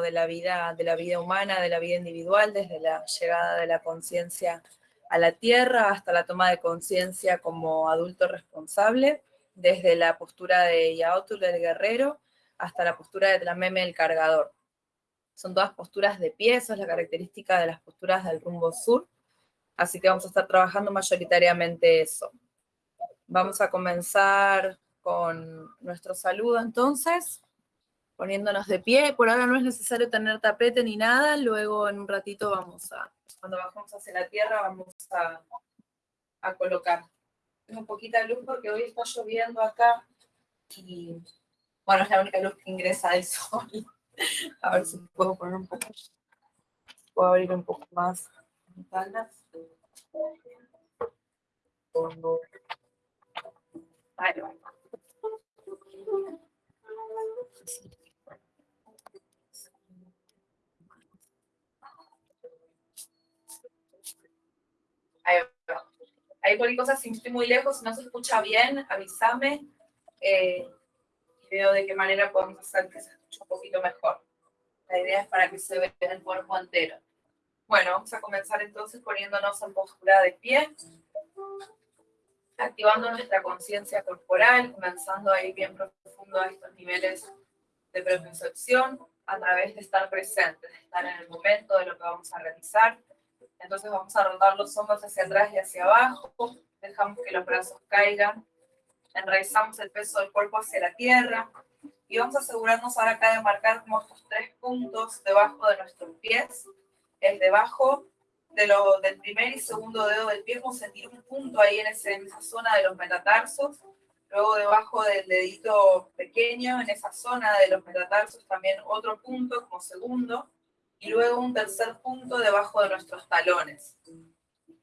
de la vida, de la vida humana, de la vida individual, desde la llegada de la conciencia a la tierra hasta la toma de conciencia como adulto responsable, desde la postura de Yaotul el guerrero hasta la postura de Tlameme el cargador. Son todas posturas de pie, eso es la característica de las posturas del rumbo sur, así que vamos a estar trabajando mayoritariamente eso. Vamos a comenzar con nuestro saludo entonces, poniéndonos de pie. Por ahora no es necesario tener tapete ni nada, luego en un ratito vamos a, cuando bajamos hacia la tierra, vamos a, a colocar. Tengo poquita luz porque hoy está lloviendo acá y bueno, es la única luz que ingresa del sol. A ver si puedo poner un poco, puedo abrir un poco más ventanas. Ahí va. Ahí va. Ahí cualquier cosa, si estoy muy lejos, si no se escucha bien, avísame. Eh, y veo de qué manera podemos hacer que se escuche un poquito mejor. La idea es para que se vea el cuerpo entero. Bueno, vamos a comenzar entonces poniéndonos en postura de pie, activando nuestra conciencia corporal, comenzando a ir bien profundo a estos niveles de preconcepción a través de estar presentes, de estar en el momento de lo que vamos a realizar. Entonces vamos a rodar los hombros hacia atrás y hacia abajo, dejamos que los brazos caigan, enraizamos el peso del cuerpo hacia la tierra. Y vamos a asegurarnos ahora acá de marcar como estos tres puntos debajo de nuestros pies, el debajo de lo, del primer y segundo dedo del pie, a sentir un punto ahí en, ese, en esa zona de los metatarsos, luego debajo del dedito pequeño, en esa zona de los metatarsos también otro punto como segundo, y luego un tercer punto debajo de nuestros talones,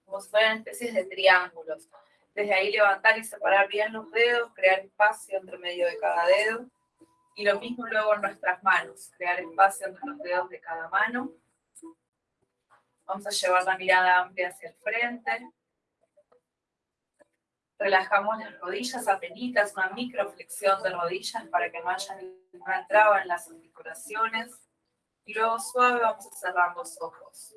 como si fueran especies de triángulos. Desde ahí levantar y separar bien los dedos, crear espacio entre medio de cada dedo, y lo mismo luego en nuestras manos, crear espacio entre los dedos de cada mano. Vamos a llevar la mirada amplia hacia el frente, Relajamos las rodillas apenitas, una microflexión de rodillas para que no haya ninguna traba en las articulaciones. Y luego suave vamos a cerrar los ojos.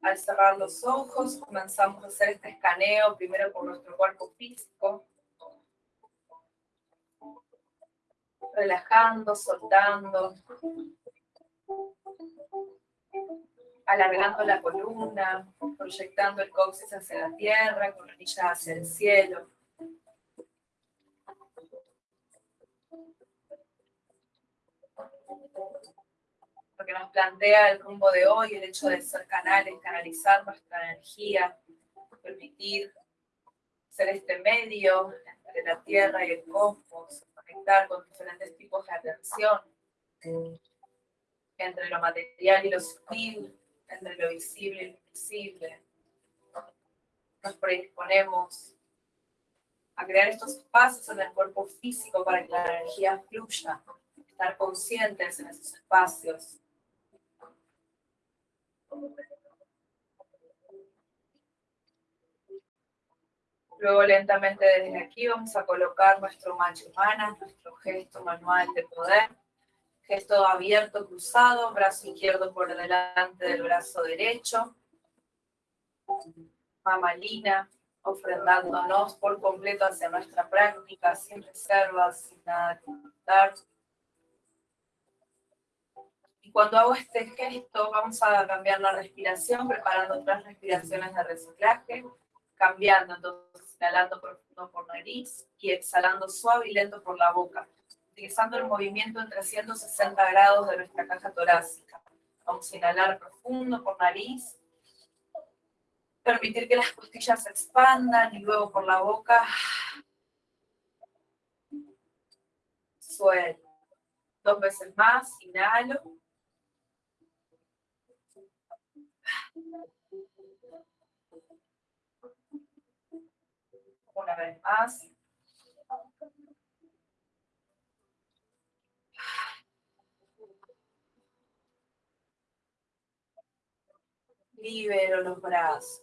Al cerrar los ojos comenzamos a hacer este escaneo primero por nuestro cuerpo físico. Relajando, soltando alargando la columna, proyectando el coxis hacia la tierra, con rodillas hacia el cielo. Lo que nos plantea el rumbo de hoy, el hecho de ser canales, canalizar nuestra energía, permitir ser este medio entre la tierra y el cosmos, conectar con diferentes tipos de atención entre lo material y lo sutil, entre lo visible y lo invisible. Nos predisponemos a crear estos espacios en el cuerpo físico para que la energía fluya, estar conscientes en esos espacios. Luego lentamente desde aquí vamos a colocar nuestro humana, nuestro gesto manual de poder Gesto abierto, cruzado, brazo izquierdo por delante del brazo derecho. Mamalina, ofrendándonos por completo hacia nuestra práctica, sin reservas, sin nada que ocultar. Y cuando hago este gesto, vamos a cambiar la respiración, preparando otras respiraciones de reciclaje, cambiando, entonces inhalando profundo por nariz y exhalando suave y lento por la boca utilizando el movimiento en 360 grados de nuestra caja torácica. Vamos a inhalar profundo por nariz, permitir que las costillas se expandan y luego por la boca suelto. Dos veces más, inhalo. Una vez más. libero los brazos.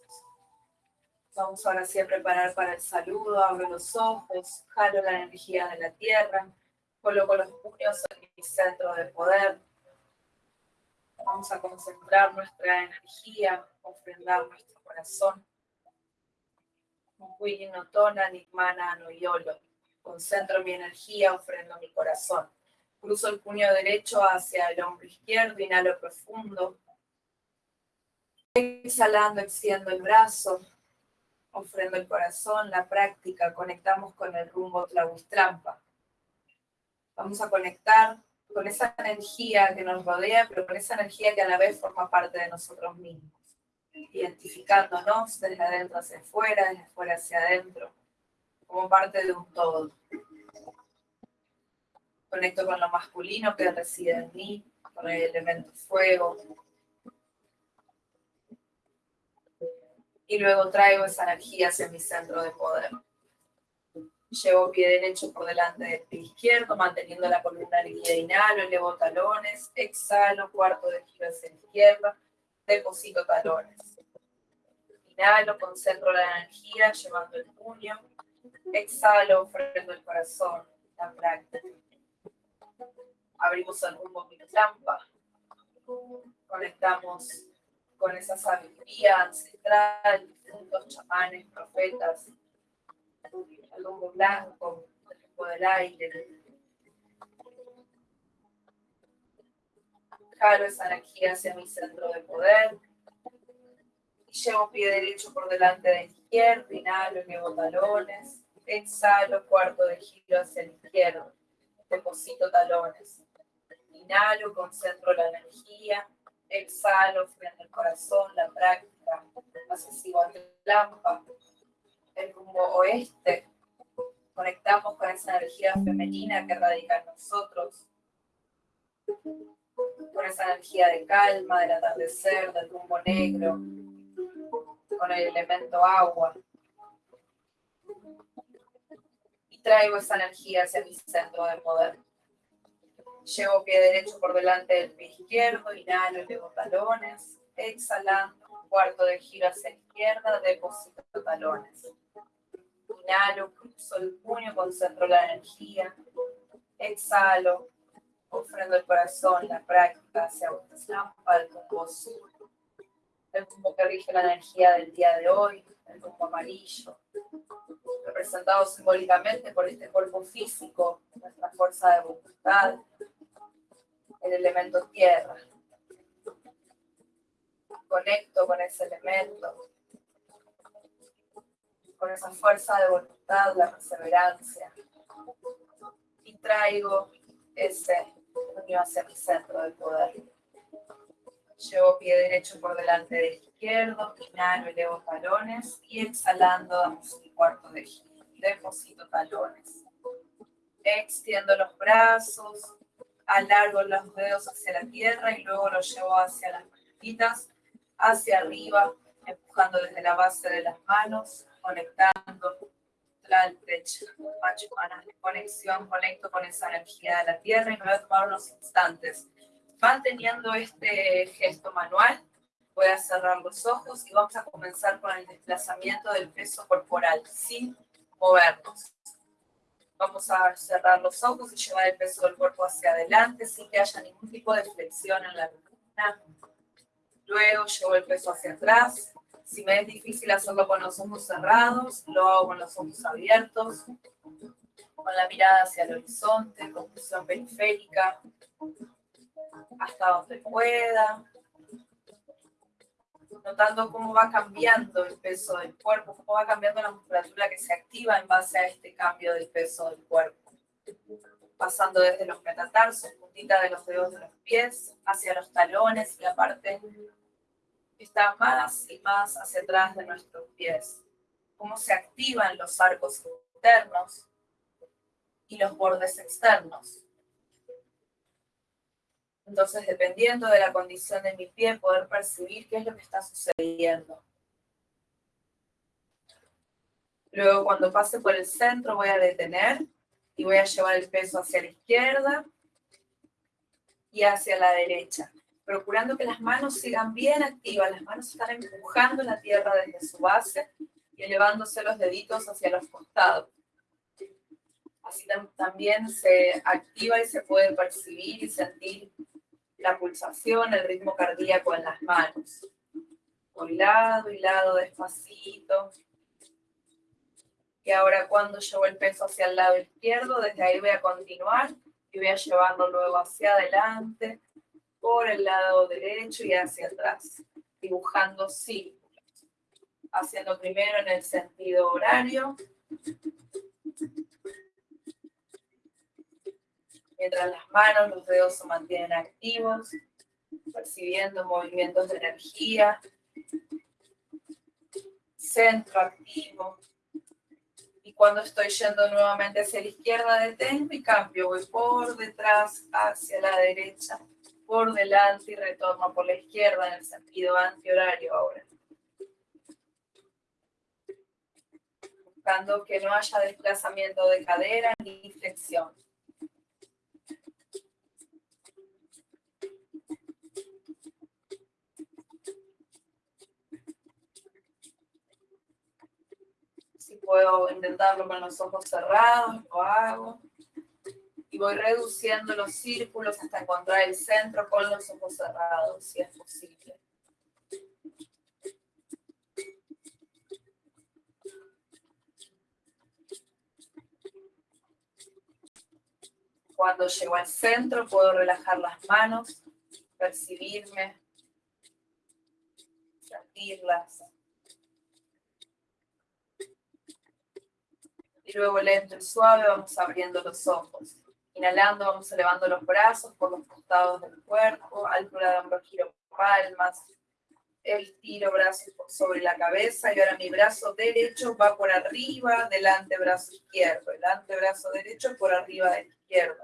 Vamos ahora sí a preparar para el saludo, abro los ojos, jalo la energía de la tierra, Coloco los puños en mi centro de poder. Vamos a concentrar nuestra energía, ofrendar nuestro corazón. Concentro mi energía, ofrendo mi corazón. Cruzo el puño derecho hacia el hombro izquierdo, inhalo profundo. Exhalando, extiendo el brazo, ofrendo el corazón, la práctica, conectamos con el rumbo Tlahuistrampa. Vamos a conectar con esa energía que nos rodea, pero con esa energía que a la vez forma parte de nosotros mismos, identificándonos desde adentro hacia afuera, desde afuera hacia adentro, como parte de un todo. Conecto con lo masculino que reside en mí, con el elemento fuego. Y luego traigo esa energía hacia mi centro de poder. Llevo pie derecho por delante del pie izquierdo, manteniendo la columna erguida. Inhalo, elevo talones, exhalo, cuarto de giro hacia la izquierda, deposito talones. Inhalo, concentro la energía, llevando el puño. Exhalo, ofrendo el corazón, la práctica. Abrimos el rumbo trampa. Conectamos con esa sabiduría ancestral, juntos chamanes, profetas, el humo blanco, el del aire. Jalo esa energía hacia mi centro de poder. Y llevo pie derecho por delante de izquierdo, inhalo, llevo talones. Exhalo, cuarto de giro hacia el izquierdo. Deposito talones. Inhalo, concentro la energía. Exhalo, frente el corazón, la práctica. Asesivo al lampa el rumbo oeste, conectamos con esa energía femenina que radica en nosotros, con esa energía de calma, del atardecer, del rumbo negro, con el elemento agua. Y traigo esa energía hacia mi centro de poder. Llevo pie derecho por delante del pie izquierdo, inhalo, elevo talones, exhalando, cuarto de giro hacia la izquierda, deposito talones. Inhalo, cruzo el puño, concentro la energía. Exhalo, ofrendo el corazón, la práctica hacia Uttaslampa, el tumbo azul, el tumbo que rige la energía del día de hoy, el tumbo amarillo, representado simbólicamente por este cuerpo físico, nuestra fuerza de voluntad, el elemento tierra. Conecto con ese elemento, con esa fuerza de voluntad, la perseverancia. Y traigo ese puño hacia mi centro de poder. Llevo pie derecho por delante del izquierdo, inhalo, elevo talones y exhalando damos un cuarto de giro. Deposito talones. Extiendo los brazos, alargo los dedos hacia la tierra y luego los llevo hacia las manitas, hacia arriba, empujando desde la base de las manos conectando la conexión, conecto con esa energía de la tierra y me voy a tomar unos instantes. Manteniendo este gesto manual, voy a cerrar los ojos y vamos a comenzar con el desplazamiento del peso corporal sin movernos. Vamos a cerrar los ojos y llevar el peso del cuerpo hacia adelante sin que haya ningún tipo de flexión en la columna. Luego llevo el peso hacia atrás, si me es difícil hacerlo con los ojos cerrados, lo hago con los ojos abiertos, con la mirada hacia el horizonte, con posición periférica, hasta donde pueda. Notando cómo va cambiando el peso del cuerpo, cómo va cambiando la musculatura que se activa en base a este cambio del peso del cuerpo. Pasando desde los metatarsos, puntita de los dedos de los pies, hacia los talones y la parte está más y más hacia atrás de nuestros pies, cómo se activan los arcos internos y los bordes externos. Entonces, dependiendo de la condición de mi pie, poder percibir qué es lo que está sucediendo. Luego, cuando pase por el centro, voy a detener y voy a llevar el peso hacia la izquierda y hacia la derecha procurando que las manos sigan bien activas, las manos están empujando la tierra desde su base y elevándose los deditos hacia los costados. Así también se activa y se puede percibir y sentir la pulsación, el ritmo cardíaco en las manos. Por lado y lado, despacito. Y ahora cuando llevo el peso hacia el lado izquierdo, desde ahí voy a continuar y voy a llevarlo luego hacia adelante, por el lado derecho y hacia atrás, dibujando círculos. Haciendo primero en el sentido horario. Mientras las manos, los dedos se mantienen activos, percibiendo movimientos de energía. Centro activo, cuando estoy yendo nuevamente hacia la izquierda, detengo y cambio. Voy por detrás hacia la derecha, por delante y retorno por la izquierda en el sentido antihorario ahora. Buscando que no haya desplazamiento de cadera ni flexión. puedo intentarlo con los ojos cerrados, lo hago. Y voy reduciendo los círculos hasta encontrar el centro con los ojos cerrados, si es posible. Cuando llego al centro puedo relajar las manos, percibirme, sentirlas. y luego lento y suave vamos abriendo los ojos. Inhalando vamos elevando los brazos por los costados del cuerpo, altura de hombro, giro palmas, el tiro brazo sobre la cabeza y ahora mi brazo derecho va por arriba del antebrazo izquierdo, el antebrazo derecho por arriba del izquierdo.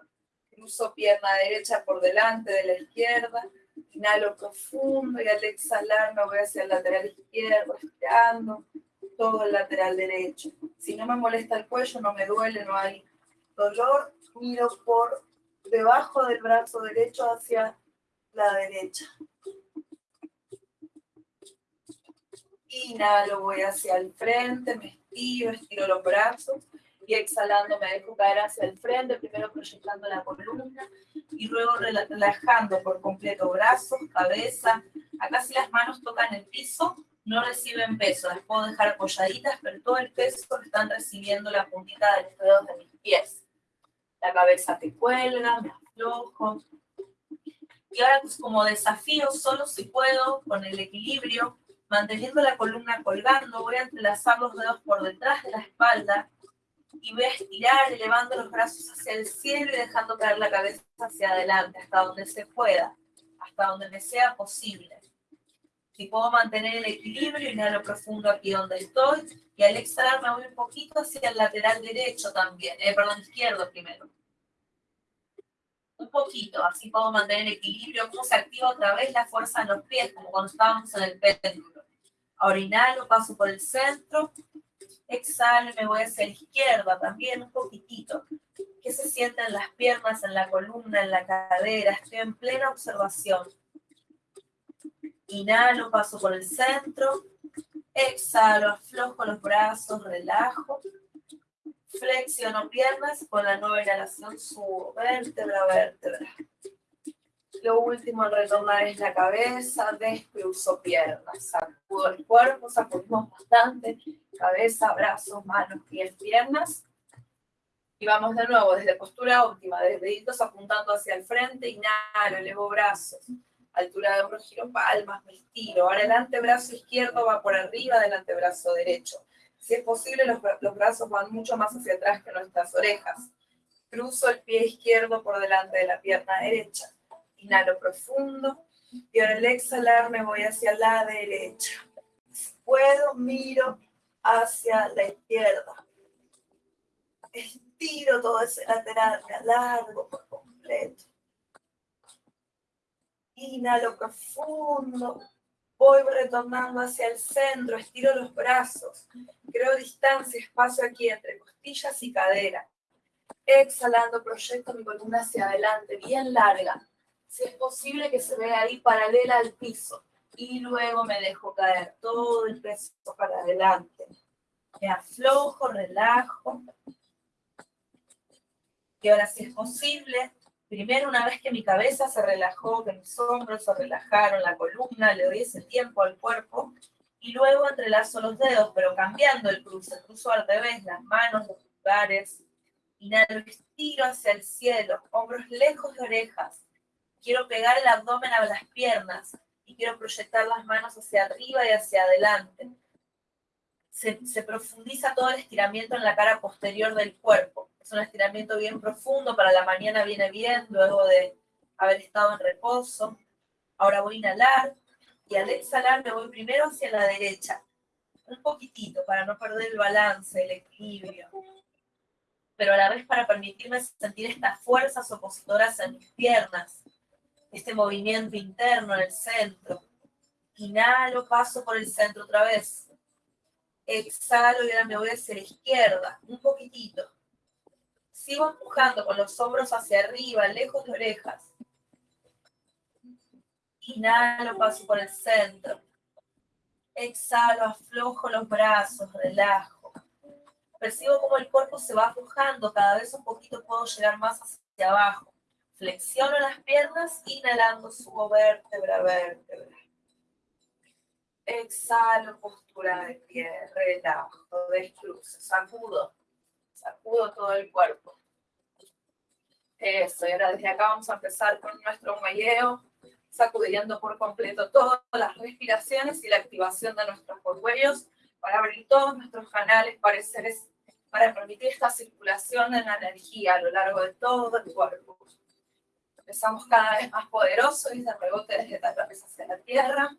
Cruzo pierna derecha por delante de la izquierda, inhalo profundo y al exhalar me voy hacia el lateral izquierdo, estirando todo el lateral derecho. Si no me molesta el cuello, no me duele, no hay dolor, miro por debajo del brazo derecho hacia la derecha. Inhalo, voy hacia el frente, me estiro, estiro los brazos y exhalando me dejo caer hacia el frente, primero proyectando la columna y luego relajando por completo brazos, cabeza. Acá si las manos tocan el piso, no reciben peso, las puedo dejar apoyaditas, pero todo el peso están recibiendo la puntita de los dedos de mis pies. La cabeza te cuelga, me aflojo. Y ahora pues, como desafío, solo si puedo, con el equilibrio, manteniendo la columna colgando, voy a entrelazar los dedos por detrás de la espalda y voy a estirar, elevando los brazos hacia el cielo y dejando caer la cabeza hacia adelante, hasta donde se pueda, hasta donde me sea posible. Si puedo mantener el equilibrio, inhalo profundo aquí donde estoy, y al exhalar me voy un poquito hacia el lateral derecho también, eh, perdón, izquierdo primero. Un poquito, así puedo mantener el equilibrio, como se activa otra vez la fuerza en los pies, como cuando estábamos en el péndulo. Ahora inhalo, paso por el centro, exhalo y me voy hacia la izquierda también, un poquitito. ¿Qué se sienten en las piernas, en la columna, en la cadera? Estoy en plena observación. Inhalo, paso por el centro. Exhalo, aflojo los brazos, relajo. Flexiono piernas. Con la nueva inhalación subo vértebra vértebra. Lo último al retornar es la cabeza, despluzo piernas, sacudo el cuerpo, sacudimos bastante, cabeza, brazos, manos, pies, piernas. Y vamos de nuevo desde postura óptima, desde deditos apuntando hacia el frente, inhalo, elevo brazos, altura de hombro, giro palmas, me estiro. Ahora el antebrazo izquierdo va por arriba del antebrazo derecho. Si es posible, los, los brazos van mucho más hacia atrás que nuestras orejas. Cruzo el pie izquierdo por delante de la pierna derecha. Inhalo profundo. Y ahora al exhalar me voy hacia la derecha. Si puedo, miro hacia la izquierda. Estiro todo ese lateral, me alargo por completo. Inhalo profundo. Voy retornando hacia el centro, estiro los brazos. Creo distancia, espacio aquí entre costillas y cadera. Exhalando, proyecto mi columna hacia adelante, bien larga. Si es posible que se vea ahí paralela al piso. Y luego me dejo caer todo el peso para adelante. Me aflojo, relajo. Y ahora, si es posible, primero una vez que mi cabeza se relajó, que mis hombros se relajaron, la columna, le doy ese tiempo al cuerpo, y luego entrelazo los dedos, pero cambiando el cruce, cruzo al revés, las manos, los pulgares, inhalo, estiro hacia el cielo, hombros lejos de orejas, quiero pegar el abdomen a las piernas, y quiero proyectar las manos hacia arriba y hacia adelante. Se, se, profundiza todo el estiramiento en la cara posterior del cuerpo. Es un estiramiento bien profundo, para la mañana viene bien, luego de haber estado en reposo. Ahora voy a inhalar, y al exhalar me voy primero hacia la derecha, un poquitito, para no perder el balance, el equilibrio. Pero a la vez para permitirme sentir estas fuerzas opositoras en mis piernas, este movimiento interno en el centro. Inhalo, paso por el centro otra vez. Exhalo y ahora me voy hacia la izquierda, un poquitito. Sigo empujando con los hombros hacia arriba, lejos de orejas. Inhalo, paso por el centro. Exhalo, aflojo los brazos, relajo. Percibo como el cuerpo se va aflojando, cada vez un poquito puedo llegar más hacia abajo. Flexiono las piernas, inhalando, subo vértebra vértebra. Exhalo, postura de pie, relajo, descruzo, sacudo, sacudo todo el cuerpo. Eso, y ahora desde acá vamos a empezar con nuestro muelleo, sacudiendo por completo todas las respiraciones y la activación de nuestros cuellos para abrir todos nuestros canales pareceres, para permitir esta circulación de la energía a lo largo de todo el cuerpo. Empezamos cada vez más poderoso y de rebote desde la cabeza hacia la tierra.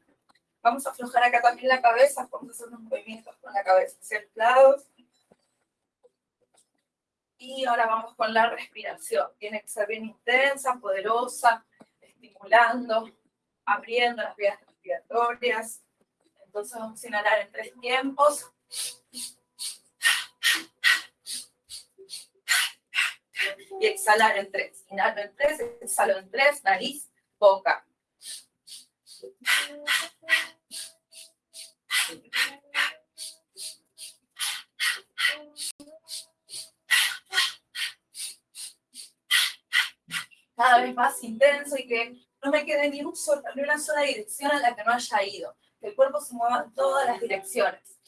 Vamos a aflojar acá también la cabeza, vamos a hacer unos movimientos con la cabeza hacia. Y ahora vamos con la respiración. Tiene que ser bien intensa, poderosa, estimulando, abriendo las vías respiratorias. Entonces vamos a inhalar en tres tiempos. y exhalar en tres. Inhalo en tres, exhalo en tres, nariz, boca. Cada vez más intenso y que no me quede ni, un ni una sola dirección a la que no haya ido. Que el cuerpo se mueva en todas las direcciones.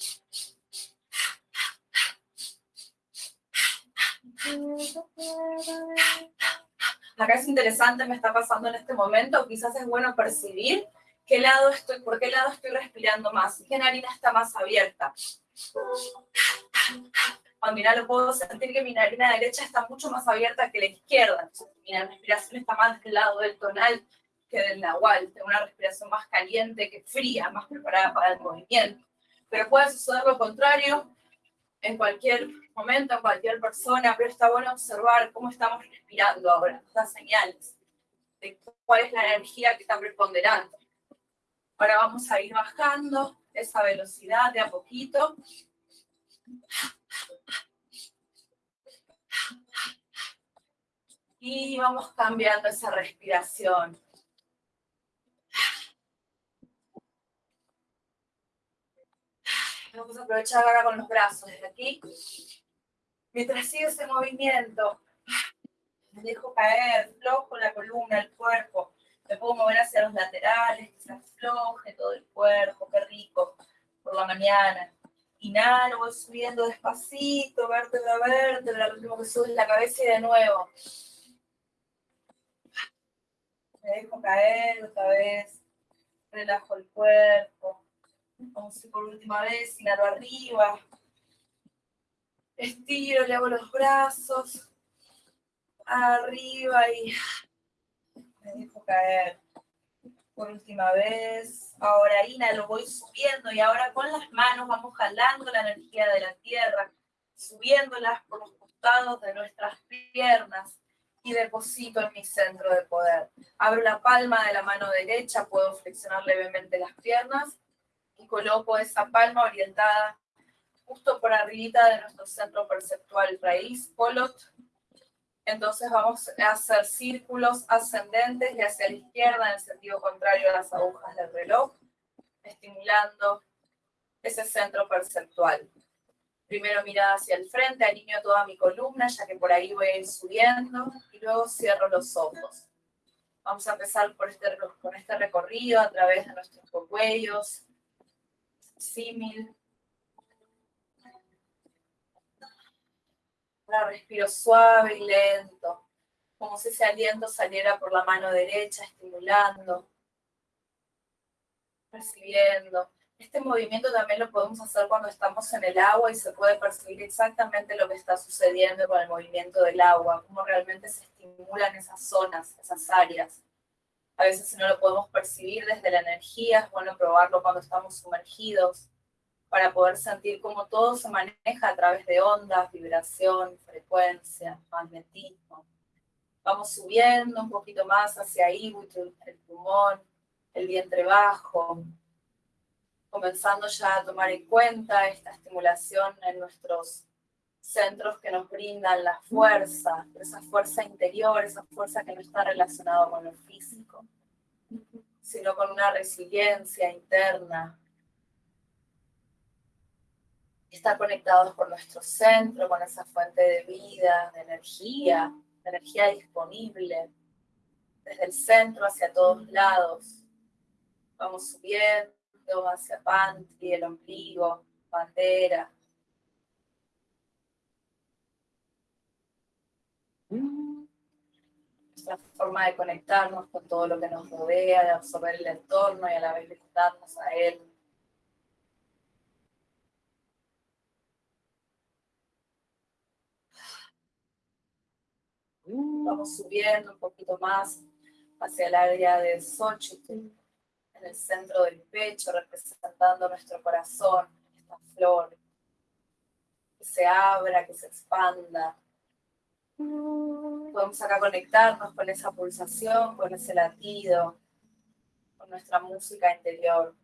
Acá es interesante, me está pasando en este momento, quizás es bueno percibir qué lado estoy, por qué lado estoy respirando más, qué narina está más abierta. Cuando lo puedo sentir que mi narina derecha está mucho más abierta que la izquierda. Mi respiración está más del lado del tonal que del nahual. Tengo una respiración más caliente que fría, más preparada para el movimiento. Pero puede suceder lo contrario, en cualquier momento, en cualquier persona, pero está bueno observar cómo estamos respirando ahora, las señales de cuál es la energía que está preponderando. Ahora vamos a ir bajando esa velocidad de a poquito. Y vamos cambiando esa respiración. Vamos a aprovechar ahora con los brazos desde aquí. Mientras sigue ese movimiento, me dejo caer, flojo la columna, el cuerpo. Me puedo mover hacia los laterales, que se afloje todo el cuerpo, qué rico, por la mañana. Inhalo, voy subiendo despacito, vértebra a vértebra, lo último que sube la cabeza y de nuevo. Me dejo caer otra vez, relajo el cuerpo. Vamos a por última vez, inhalo arriba. Estiro, le hago los brazos. Arriba y me dejo caer. Por última vez. Ahora inhalo, voy subiendo y ahora con las manos vamos jalando la energía de la tierra, subiéndolas por los costados de nuestras piernas y deposito en mi centro de poder. Abro la palma de la mano derecha, puedo flexionar levemente las piernas y coloco esa palma orientada justo por arribita de nuestro centro perceptual raíz, polot. Entonces vamos a hacer círculos ascendentes y hacia la izquierda en el sentido contrario a las agujas del reloj, estimulando ese centro perceptual. Primero mirada hacia el frente, alineo toda mi columna, ya que por ahí voy a ir subiendo, y luego cierro los ojos. Vamos a empezar por este, con este recorrido a través de nuestros cuellos, símil. Ahora respiro suave y lento, como si ese aliento saliera por la mano derecha, estimulando, percibiendo. Este movimiento también lo podemos hacer cuando estamos en el agua y se puede percibir exactamente lo que está sucediendo con el movimiento del agua, cómo realmente se estimulan esas zonas, esas áreas. A veces si no lo podemos percibir desde la energía, es bueno probarlo cuando estamos sumergidos para poder sentir cómo todo se maneja a través de ondas, vibración, frecuencia, magnetismo. Vamos subiendo un poquito más hacia ahí, el pulmón, el vientre bajo, comenzando ya a tomar en cuenta esta estimulación en nuestros centros que nos brindan la fuerza, esa fuerza interior, esa fuerza que no está relacionada con lo físico, sino con una resiliencia interna. Estar conectados con nuestro centro, con esa fuente de vida, de energía, de energía disponible, desde el centro hacia todos lados. Vamos subiendo hacia Pantry, el ombligo, bandera, nuestra forma de conectarnos con todo lo que nos rodea, de absorber el entorno y a la vez conectarnos a él. Vamos subiendo un poquito más hacia el área de Xochitl, en el centro del pecho, representando nuestro corazón, esta flor, que se abra, que se expanda, Podemos acá conectarnos con esa pulsación, con ese latido, con nuestra música interior.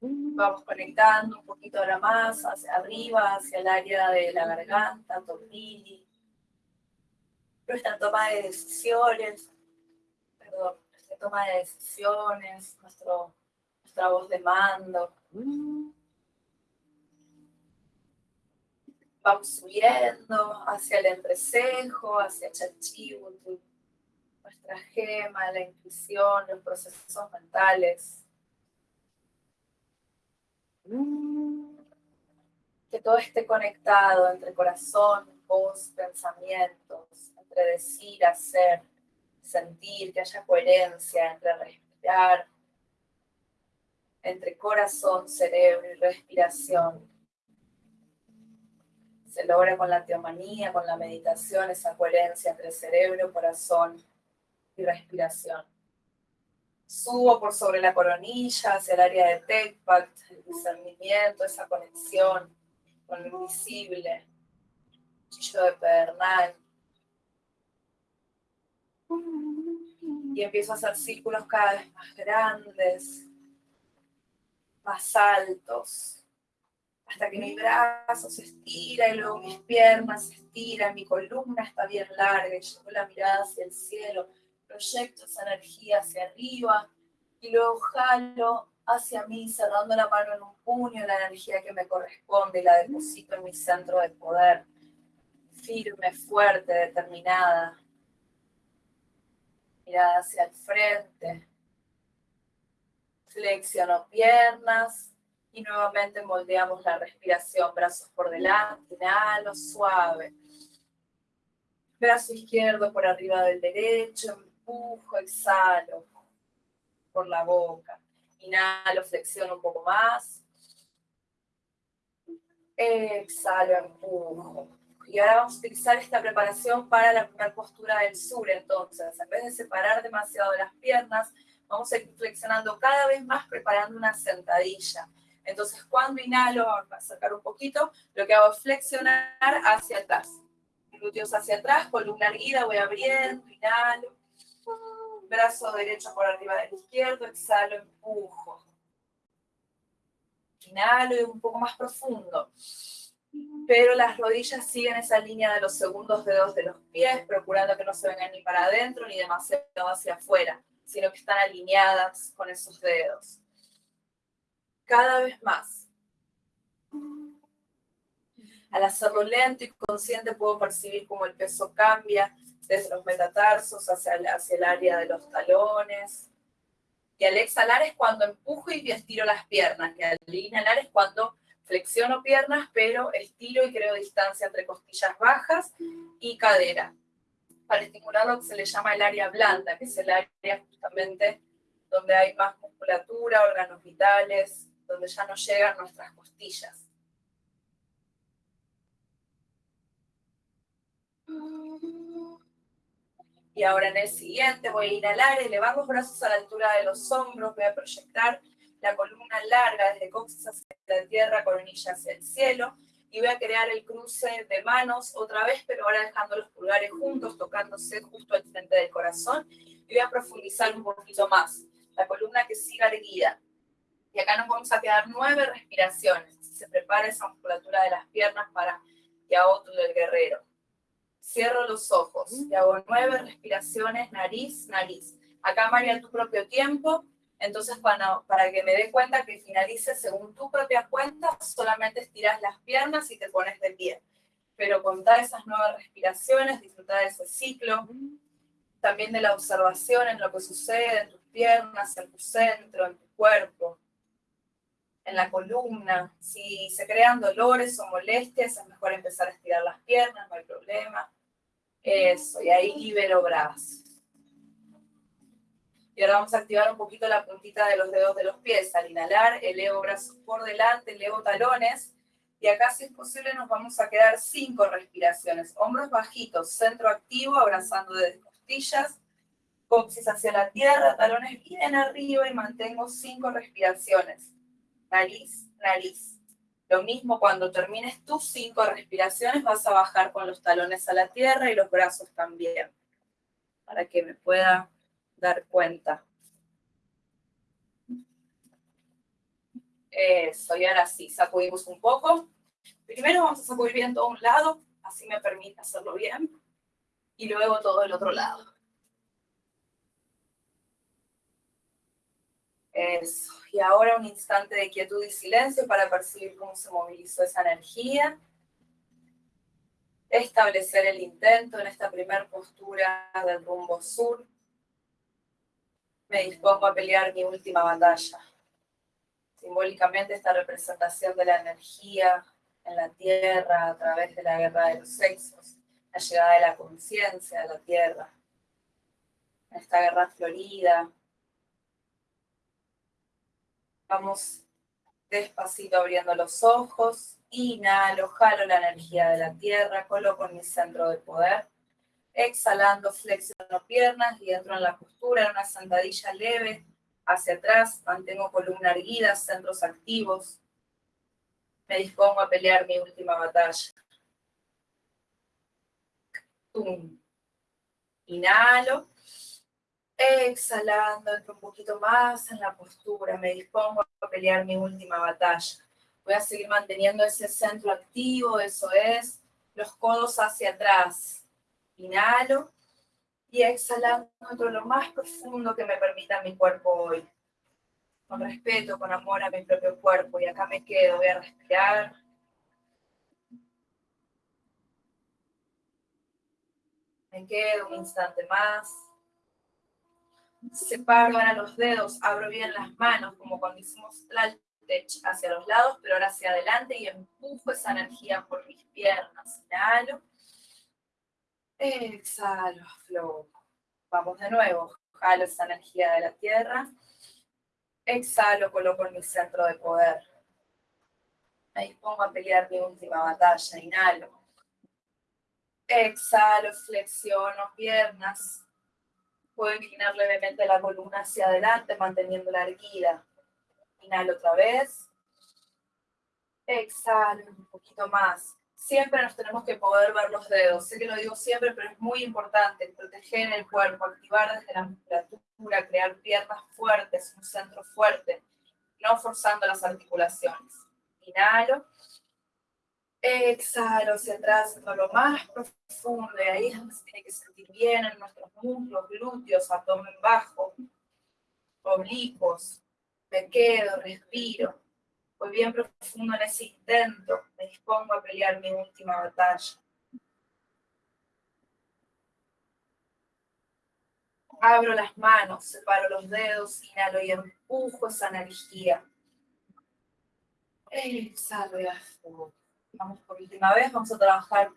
Vamos conectando un poquito ahora más hacia arriba, hacia el área de la garganta, tornilli. Nuestra toma de decisiones, perdón, toma de decisiones, nuestro, nuestra voz de mando. Vamos subiendo hacia el entrecejo, hacia Chachibutu, nuestra gema, la intuición, los procesos mentales. Que todo esté conectado entre corazón, voz, pensamientos, entre decir, hacer sentir, que haya coherencia entre respirar, entre corazón, cerebro y respiración. Se logra con la teomanía, con la meditación, esa coherencia entre cerebro, corazón y respiración. Subo por sobre la coronilla hacia el área de Tecpat, el discernimiento, esa conexión con lo invisible, chillo de pedernal, y empiezo a hacer círculos cada vez más grandes, más altos, hasta que mi brazo se estira y luego mis piernas se estiran, mi columna está bien larga y llevo la mirada hacia el cielo, proyecto esa energía hacia arriba y luego jalo hacia mí, cerrando la mano en un puño, la energía que me corresponde la deposito en mi centro de poder, firme, fuerte, determinada, mirada hacia el frente. Flexiono piernas y nuevamente moldeamos la respiración. Brazos por delante, inhalo suave. Brazo izquierdo por arriba del derecho, empujo, exhalo por la boca. Inhalo, flexiono un poco más. Exhalo, empujo. Y ahora vamos a utilizar esta preparación para la primera postura del sur. Entonces, en vez de separar demasiado las piernas, vamos a ir flexionando cada vez más preparando una sentadilla. Entonces, cuando inhalo, vamos a sacar un poquito, lo que hago es flexionar hacia atrás. Glúteos hacia atrás, columna erguida, voy abriendo, inhalo. Brazo derecho por arriba del izquierdo, exhalo, empujo. Inhalo y un poco más profundo. pero las rodillas siguen esa línea de los segundos dedos de los pies, procurando que no se vengan ni para adentro ni demasiado hacia afuera, sino que están alineadas con esos dedos. Cada vez más. Al hacerlo lento y consciente puedo percibir cómo el peso cambia desde los metatarsos hacia el, hacia el área de los talones. Y al exhalar es cuando empujo y estiro las piernas. Y al inhalar es cuando Flexiono piernas, pero estiro y creo distancia entre costillas bajas y cadera. Para estimular lo que se le llama el área blanda, que es el área justamente donde hay más musculatura, órganos vitales, donde ya no llegan nuestras costillas. Y ahora en el siguiente voy a inhalar, elevar los brazos a la altura de los hombros, voy a proyectar la columna larga desde coxis hacia la tierra, coronilla hacia el cielo, y voy a crear el cruce de manos otra vez, pero ahora dejando los pulgares juntos, tocándose justo al frente del corazón, y voy a profundizar un poquito más, la columna que siga erguida. Y acá nos vamos a quedar nueve respiraciones. Se prepara esa musculatura de las piernas para Yaotu del guerrero. Cierro los ojos y hago nueve respiraciones, nariz, nariz. Acá, María, tu propio tiempo, entonces, para, para que me dé cuenta que finalice según tu propia cuenta, solamente estiras las piernas y te pones de pie. Pero contar esas nuevas respiraciones, disfrutar de ese ciclo, también de la observación en lo que sucede en tus piernas, en tu centro, en tu cuerpo, en la columna. Si se crean dolores o molestias, es mejor empezar a estirar las piernas, no hay problema. Eso, y ahí libero brazos. Y ahora vamos a activar un poquito la puntita de los dedos de los pies. Al inhalar, elevo brazos por delante, elevo talones. Y acá, si es posible, nos vamos a quedar cinco respiraciones. Hombros bajitos, centro activo, abrazando desde costillas. Coxis hacia la tierra, talones bien arriba y mantengo cinco respiraciones. Nariz, nariz. Lo mismo cuando termines tus cinco respiraciones, vas a bajar con los talones a la tierra y los brazos también. Para que me pueda dar cuenta. Eso, y ahora sí, sacudimos un poco. Primero vamos a sacudir bien todo un lado, así me permite hacerlo bien. Y luego todo el otro lado. Eso. Y ahora un instante de quietud y silencio para percibir cómo se movilizó esa energía. Establecer el intento en esta primera postura del rumbo sur me dispongo a pelear mi última batalla. Simbólicamente esta representación de la energía en la tierra a través de la guerra de los sexos, la llegada de la conciencia a la tierra, esta guerra florida. Vamos despacito abriendo los ojos, inhalo, jalo la energía de la tierra, coloco en mi centro de poder Exhalando, flexiono piernas y entro en la postura, en una sentadilla leve, hacia atrás, mantengo columna erguida, centros activos. Me dispongo a pelear mi última batalla. Inhalo. Exhalando, entro un poquito más en la postura. Me dispongo a pelear mi última batalla. Voy a seguir manteniendo ese centro activo, eso es. Los codos hacia atrás Inhalo y exhalando dentro lo más profundo que me permita mi cuerpo hoy. Con respeto, con amor a mi propio cuerpo. Y acá me quedo, voy a respirar. Me quedo un instante más. Separo ahora los dedos, abro bien las manos, como cuando hicimos tech hacia los lados, pero ahora hacia adelante y empujo esa energía por mis piernas. Inhalo. Exhalo, flow. Vamos de nuevo. Jalo esa energía de la tierra. Exhalo, coloco en mi centro de poder. Me dispongo a pelear mi última batalla. Inhalo. Exhalo, flexiono piernas. Puedo inclinar levemente la columna hacia adelante, manteniendo la erguida. Inhalo otra vez. Exhalo un poquito más siempre nos tenemos que poder ver los dedos. Sé que lo digo siempre, pero es muy importante proteger el cuerpo, activar desde la musculatura, crear piernas fuertes, un centro fuerte, no forzando las articulaciones. Inhalo. Exhalo hacia atrás, en lo más profundo, y ahí es donde se tiene que sentir bien en nuestros muslos, glúteos, abdomen bajo, oblicuos. Me quedo, respiro. Voy bien profundo en ese intento. Me dispongo a pelear mi última batalla. Abro las manos, separo los dedos, inhalo y empujo esa energía. Exhalo y afuera. Vamos por última vez, vamos a trabajar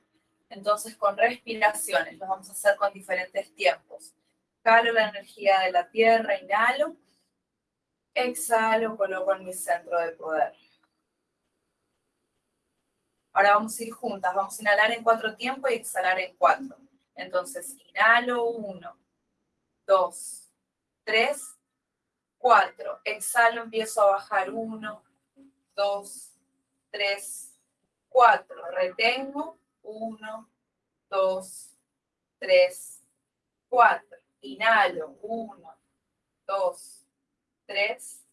entonces con respiraciones. Lo vamos a hacer con diferentes tiempos. Calo la energía de la tierra, inhalo. Exhalo, coloco en mi centro de poder. Ahora vamos a ir juntas. Vamos a inhalar en cuatro tiempos y exhalar en cuatro. Entonces, inhalo, uno, dos, tres, cuatro. Exhalo, empiezo a bajar, uno, dos, tres, cuatro. Retengo, uno, dos, tres, cuatro. Inhalo, uno, dos, tres,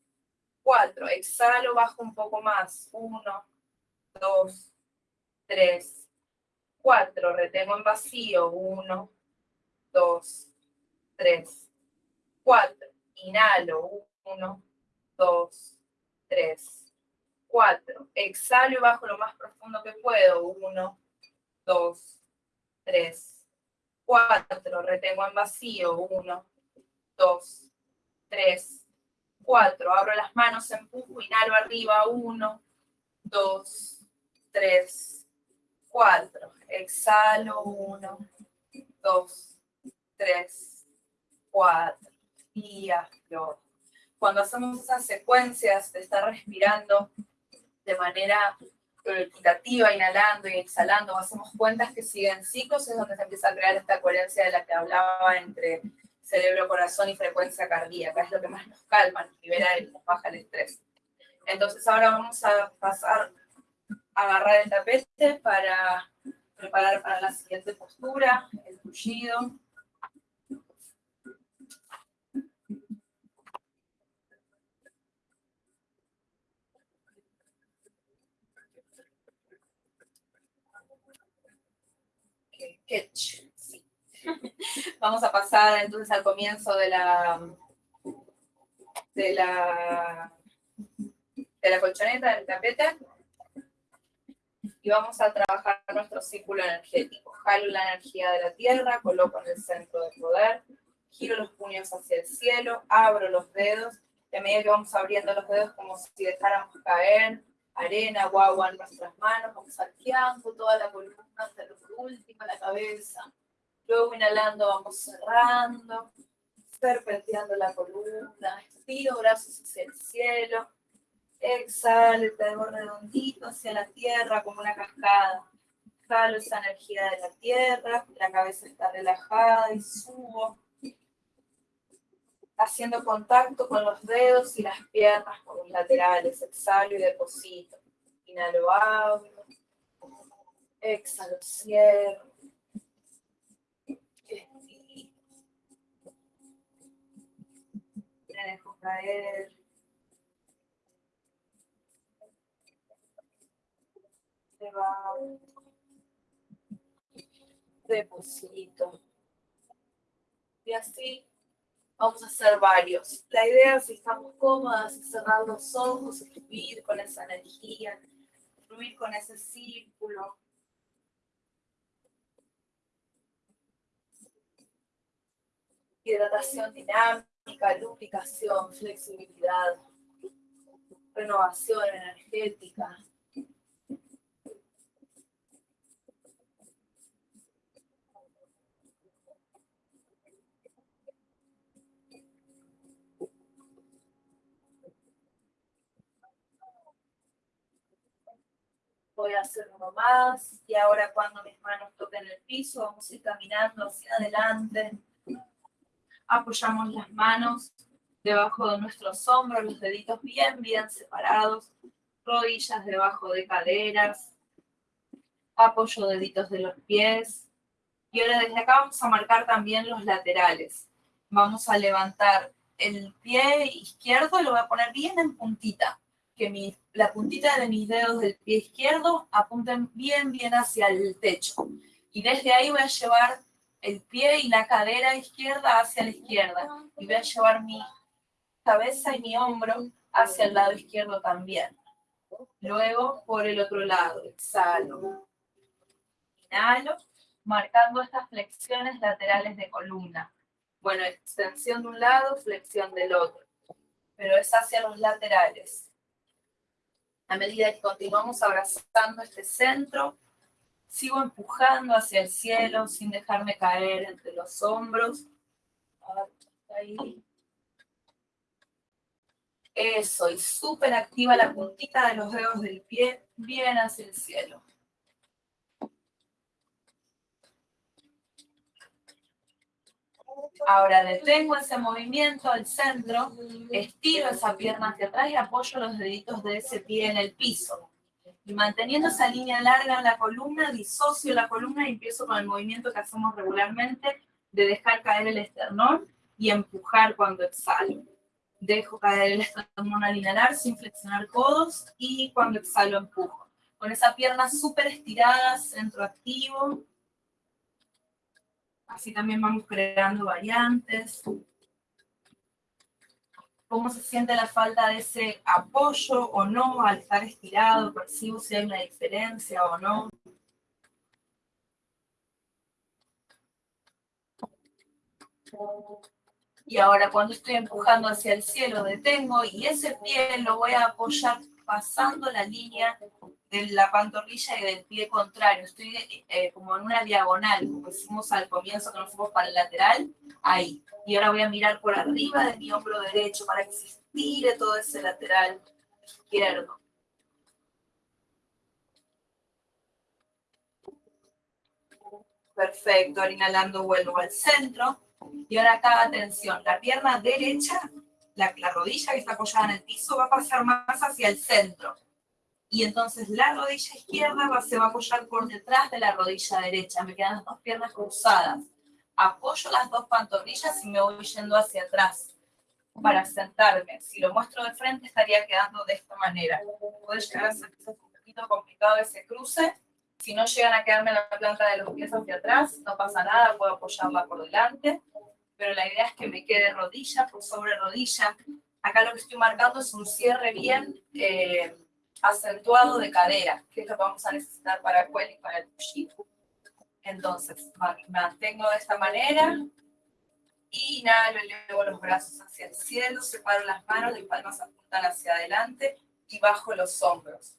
cuatro. Exhalo, bajo un poco más, uno, dos, tres, cuatro. Retengo en vacío, uno, dos, tres, cuatro. Inhalo, uno, dos, tres, cuatro. Exhalo y bajo lo más profundo que puedo. Uno, dos, tres, cuatro. Retengo en vacío. Uno, dos, tres, cuatro. Abro las manos, empujo, inhalo arriba. Uno, dos, tres, cuatro. Exhalo. Uno, dos, tres, cuatro, y Cuando hacemos esas secuencias de estar respirando de manera equitativa, inhalando y exhalando, hacemos cuentas que siguen ciclos, es donde se empieza a crear esta coherencia de la que hablaba entre cerebro, corazón y frecuencia cardíaca. Es lo que más nos calma, nos libera y nos baja el estrés. Entonces ahora vamos a pasar a agarrar el tapete para preparar para la siguiente postura, el tullido. Vamos a pasar entonces al comienzo de la de la de la colchoneta, del tapete. Y vamos a trabajar nuestro círculo energético. Jalo la energía de la tierra, coloco en el centro de poder, giro los puños hacia el cielo, abro los dedos, y a medida que vamos abriendo los dedos como si dejáramos caer arena o agua en nuestras manos, vamos arqueando toda la columna hasta lo último, la cabeza. Luego inhalando vamos cerrando, serpenteando la columna, estiro brazos hacia el cielo, exhalo el redondito hacia la tierra como una cascada. Jalo esa energía de la tierra, la cabeza está relajada y subo haciendo contacto con los dedos y las piernas con los laterales. Exhalo y deposito. Inhalo, abro. Exhalo, cierro. Me dejo caer. Deposito. Y así Vamos a hacer varios. La idea, si estamos cómodas, es cerrar los ojos, fluir con esa energía, fluir con ese círculo. Hidratación dinámica, lubricación, flexibilidad, renovación energética. Voy a hacer uno más, y ahora cuando mis manos toquen el piso, vamos a ir caminando hacia adelante. Apoyamos las manos debajo de nuestros hombros, los deditos bien, bien separados, rodillas debajo de caderas, apoyo deditos de los pies. Y ahora desde acá vamos a marcar también los laterales. Vamos a levantar el pie izquierdo, lo voy a poner bien en puntita que la puntita de mis dedos del pie izquierdo apunten bien, bien hacia el techo. Y desde ahí voy a llevar el pie y la cadera izquierda hacia la izquierda. Y voy a llevar mi cabeza y mi hombro hacia el lado izquierdo también. Luego por el otro lado, exhalo. Inhalo, marcando estas flexiones laterales de columna. Bueno, extensión de un lado, flexión del otro. Pero es hacia los laterales. A medida que continuamos abrazando este centro, sigo empujando hacia el cielo sin dejarme caer entre los hombros. Ahí. Eso, y súper activa la puntita de los dedos del pie, bien hacia el cielo. Ahora detengo ese movimiento al centro, estiro esa pierna hacia atrás y apoyo los deditos de ese pie en el piso. Y manteniendo esa línea larga en la columna, disocio la columna y empiezo con el movimiento que hacemos regularmente de dejar caer el esternón y empujar cuando exhalo. Dejo caer el esternón al sin flexionar codos y cuando exhalo empujo. Con esa pierna súper estirada, centro activo, Así también vamos creando variantes. ¿Cómo se siente la falta de ese apoyo o no al estar estirado? ¿Percibo si hay una diferencia o no? Y ahora cuando estoy empujando hacia el cielo, detengo y ese pie lo voy a apoyar pasando la línea de la pantorrilla y del pie contrario. Estoy eh, como en una diagonal, como hicimos al comienzo que nos fuimos para el lateral, ahí. Y ahora voy a mirar por arriba de mi hombro derecho para que se estire todo ese lateral izquierdo. Perfecto, ahora inhalando vuelvo al centro. Y ahora acá, atención, la pierna derecha, la, la rodilla que está apoyada en el piso va a pasar más hacia el centro y entonces la rodilla izquierda se va a apoyar por detrás de la rodilla derecha. Me quedan las dos piernas cruzadas. Apoyo las dos pantorrillas y me voy yendo hacia atrás para sentarme. Si lo muestro de frente estaría quedando de esta manera. Puede llegar a ser un poquito complicado ese cruce. Si no llegan a quedarme la planta de los pies hacia atrás, no pasa nada, puedo apoyarla por delante. Pero la idea es que me quede rodilla por sobre rodilla. Acá lo que estoy marcando es un cierre bien eh, acentuado de cadera, que es lo que vamos a necesitar para el y para el push Entonces, mantengo de esta manera, inhalo, elevo los brazos hacia el cielo, separo las manos, las palmas apuntan hacia adelante y bajo los hombros.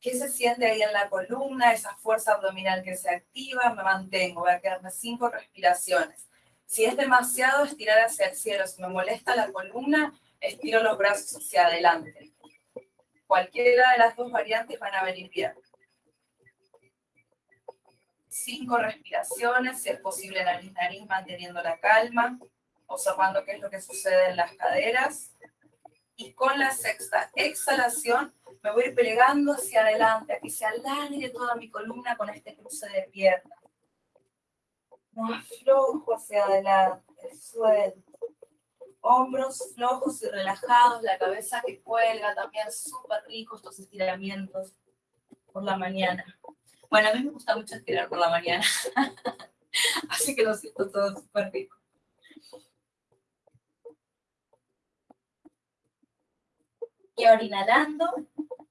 ¿Qué se siente ahí en la columna? Esa fuerza abdominal que se activa, me mantengo, voy a quedarme cinco respiraciones. Si es demasiado, estirar hacia el cielo. Si me molesta la columna, estiro los brazos hacia adelante. Cualquiera de las dos variantes van a venir bien. Cinco respiraciones, si es posible nariz, nariz, manteniendo la calma, observando qué es lo que sucede en las caderas. Y con la sexta exhalación, me voy a plegando hacia adelante, a que se alargue toda mi columna con este cruce de piernas. No aflojo hacia adelante, suelto hombros flojos y relajados, la cabeza que cuelga, también súper rico estos estiramientos por la mañana. Bueno, a mí me gusta mucho estirar por la mañana, así que lo siento todo súper rico. Y ahora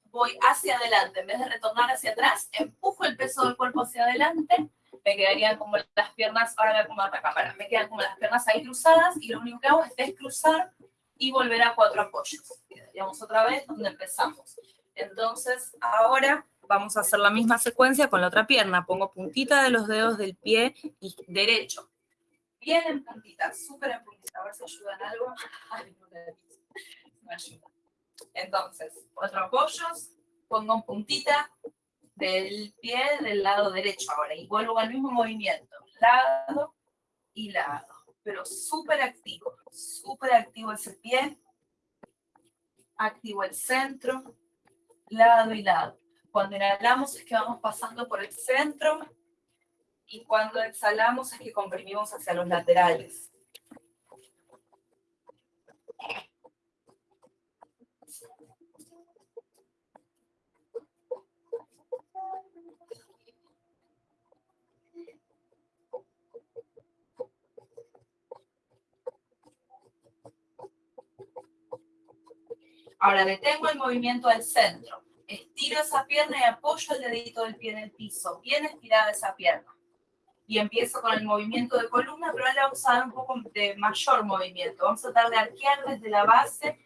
voy hacia adelante, en vez de retornar hacia atrás, empujo el peso del cuerpo hacia adelante me quedarían como las piernas, ahora voy a acomodar la cámara, me quedan como las piernas ahí cruzadas y lo único que hago es descruzar y volver a cuatro apoyos. Quedaríamos otra vez donde empezamos. Entonces, ahora vamos a hacer la misma secuencia con la otra pierna. Pongo puntita de los dedos del pie y derecho. Bien en puntita, súper en puntita. A ver si ayudan algo. Ay, no me ayuda. Entonces, cuatro apoyos, pongo puntita, del pie del lado derecho ahora y vuelvo al mismo movimiento, lado y lado, pero súper activo, súper activo ese pie, activo el centro, lado y lado. Cuando inhalamos es que vamos pasando por el centro y cuando exhalamos es que comprimimos hacia los laterales. Ahora detengo el movimiento al centro. Estiro esa pierna y apoyo el dedito del pie en el piso. Bien estirada esa pierna. Y empiezo con el movimiento de columna, pero ahora vamos a dar un poco de mayor movimiento. Vamos a tratar de arquear desde la base,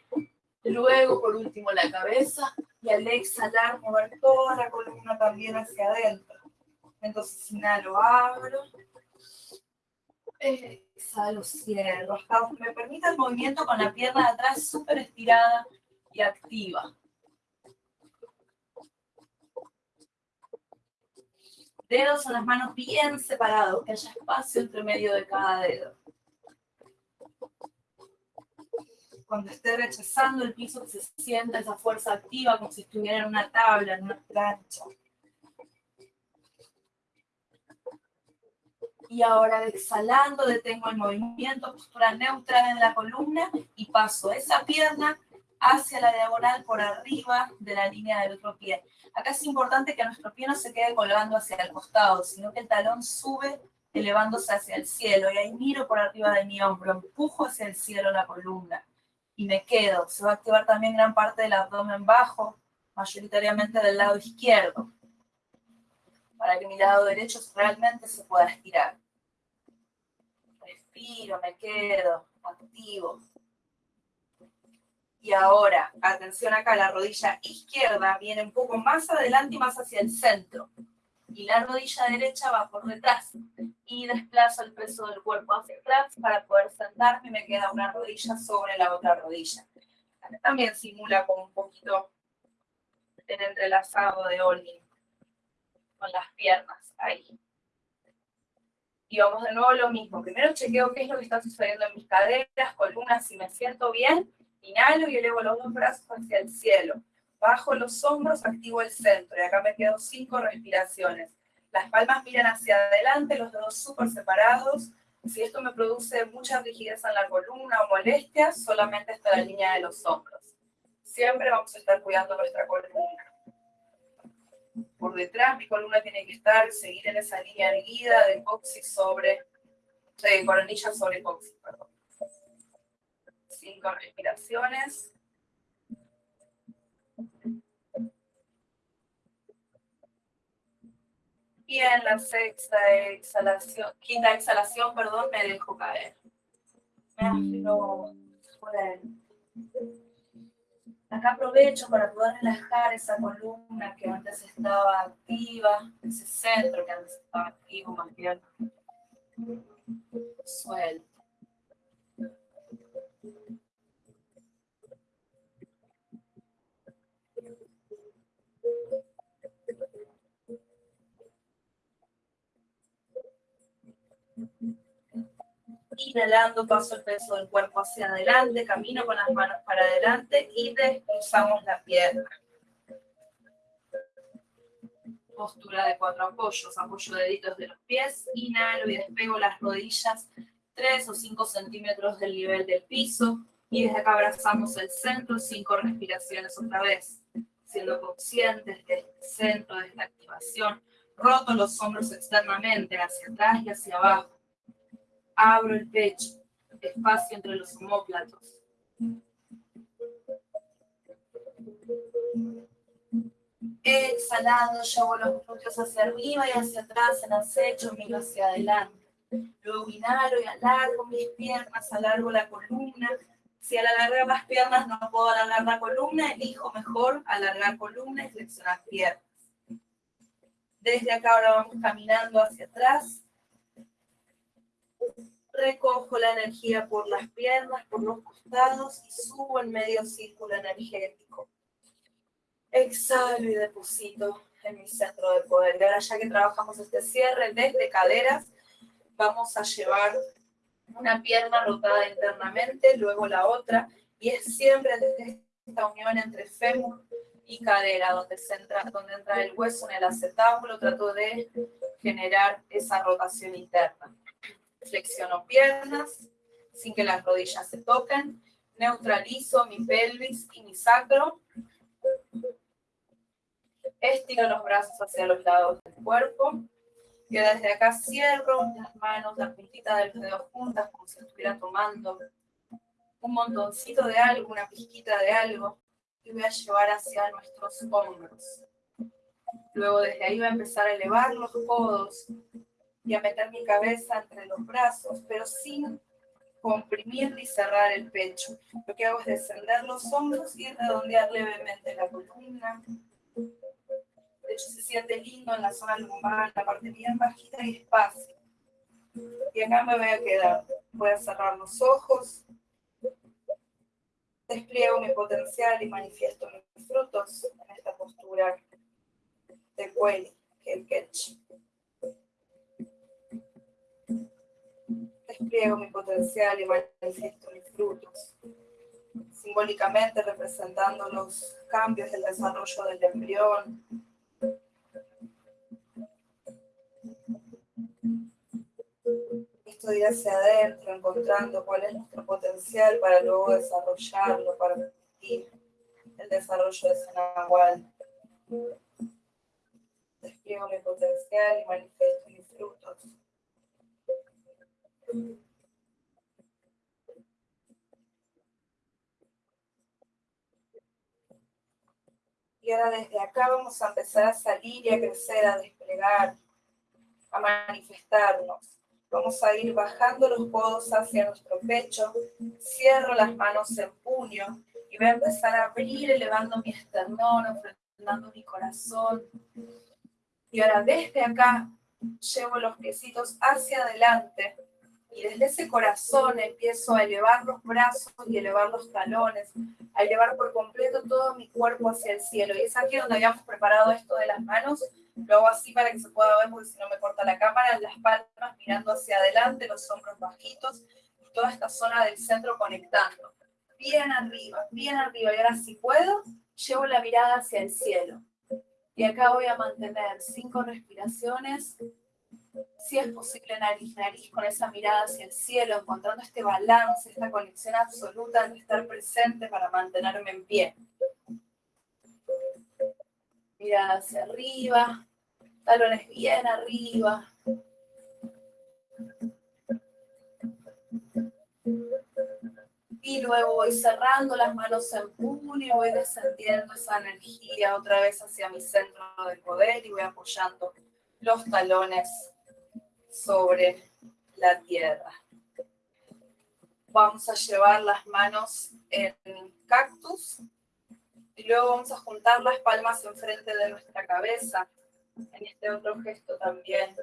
luego por último la cabeza, y al exhalar mover toda la columna también hacia adentro. Entonces inhalo, abro, exhalo, cierro. Hasta me permita el movimiento con la pierna de atrás súper estirada activa. Dedos en las manos bien separados, que haya espacio entre medio de cada dedo. Cuando esté rechazando el piso, se sienta esa fuerza activa como si estuviera en una tabla, en una plancha. Y ahora exhalando, detengo el movimiento, postura neutral en la columna y paso esa pierna hacia la diagonal por arriba de la línea del otro pie. Acá es importante que nuestro pie no se quede colgando hacia el costado, sino que el talón sube elevándose hacia el cielo. Y ahí miro por arriba de mi hombro, empujo hacia el cielo la columna y me quedo. Se va a activar también gran parte del abdomen bajo, mayoritariamente del lado izquierdo, para que mi lado derecho realmente se pueda estirar. Respiro, me quedo, activo. Y ahora, atención acá, la rodilla izquierda viene un poco más adelante y más hacia el centro. Y la rodilla derecha va por detrás. Y desplazo el peso del cuerpo hacia atrás para poder sentarme me queda una rodilla sobre la otra rodilla. También simula como un poquito el entrelazado de Olin con las piernas ahí. Y vamos de nuevo lo mismo. Primero chequeo qué es lo que está sucediendo en mis caderas, columnas, si me siento bien Inhalo y elevo los dos brazos hacia el cielo. Bajo los hombros, activo el centro. Y acá me quedo cinco respiraciones. Las palmas miran hacia adelante, los dedos súper separados. Si esto me produce mucha rigidez en la columna o molestias, solamente está la línea de los hombros. Siempre vamos a estar cuidando nuestra columna. Por detrás, mi columna tiene que estar, seguir en esa línea erguida de coxis sobre, coronilla sobre coxis, perdón cinco respiraciones. Y en la sexta exhalación, quinta exhalación, perdón, me dejo caer. Me afilo Acá aprovecho para poder relajar esa columna que antes estaba activa, ese centro que antes estaba activo, más bien. Suelto. Inhalando, paso el peso del cuerpo hacia adelante, camino con las manos para adelante y desplazamos la pierna. Postura de cuatro apoyos, apoyo deditos de los pies, inhalo y despego las rodillas 3 o 5 centímetros del nivel del piso y desde acá abrazamos el centro, cinco respiraciones otra vez, siendo conscientes de este centro, de esta activación. Roto los hombros externamente, hacia atrás y hacia abajo Abro el pecho, espacio entre los homóplatos. Exhalando, llevo los glúteos hacia arriba y hacia atrás en acecho, miro hacia adelante. Luego inhalo y alargo mis piernas, alargo la columna. Si al alargar las piernas no puedo alargar la columna, elijo mejor alargar columna y flexionar piernas. Desde acá ahora vamos caminando hacia atrás, recojo la energía por las piernas, por los costados y subo en medio círculo energético. Exhalo y deposito en mi centro de poder. Y ahora ya que trabajamos este cierre desde caderas, vamos a llevar una pierna rotada internamente, luego la otra, y es siempre desde esta unión entre fémur y cadera, donde, entra, donde entra el hueso en el acetábulo, trato de generar esa rotación interna. Flexiono piernas sin que las rodillas se toquen, neutralizo mi pelvis y mi sacro, estiro los brazos hacia los lados del cuerpo, y desde acá cierro las manos, la puntita de los dedos juntas, como si estuviera tomando un montoncito de algo, una pizquita de algo, y voy a llevar hacia nuestros hombros. Luego desde ahí voy a empezar a elevar los codos y a meter mi cabeza entre los brazos, pero sin comprimir ni cerrar el pecho. Lo que hago es descender los hombros y redondear levemente la columna. De hecho, se siente lindo en la zona lumbar, la parte bien bajita y espacio. Y acá me voy a quedar. Voy a cerrar los ojos. Despliego mi potencial y manifiesto mis frutos en esta postura de que el Ketch. despliego mi potencial y manifiesto mis frutos, simbólicamente representando los cambios del desarrollo del embrión. Estoy hacia adentro, encontrando cuál es nuestro potencial para luego desarrollarlo, para permitir el desarrollo de ese. Despliego mi potencial y manifiesto mis frutos. Y ahora desde acá vamos a empezar a salir y a crecer, a desplegar, a manifestarnos. Vamos a ir bajando los codos hacia nuestro pecho, cierro las manos en puño y voy a empezar a abrir elevando mi esternón, enfrentando mi corazón. Y ahora desde acá llevo los piecitos hacia adelante y desde ese corazón empiezo a elevar los brazos y elevar los talones, a elevar por completo todo mi cuerpo hacia el cielo. Y es aquí donde habíamos preparado esto de las manos. Lo hago así para que se pueda ver, porque si no me corta la cámara, las palmas mirando hacia adelante, los hombros bajitos, y toda esta zona del centro conectando. Bien arriba, bien arriba. Y ahora si puedo, llevo la mirada hacia el cielo. Y acá voy a mantener cinco respiraciones si es posible nariz, nariz, con esa mirada hacia el cielo, encontrando este balance, esta conexión absoluta de estar presente para mantenerme en pie. Mirada hacia arriba, talones bien arriba. Y luego voy cerrando las manos en puño voy descendiendo esa energía otra vez hacia mi centro de poder y voy apoyando los talones sobre la tierra. Vamos a llevar las manos en cactus y luego vamos a juntar las palmas enfrente de nuestra cabeza. En este otro gesto también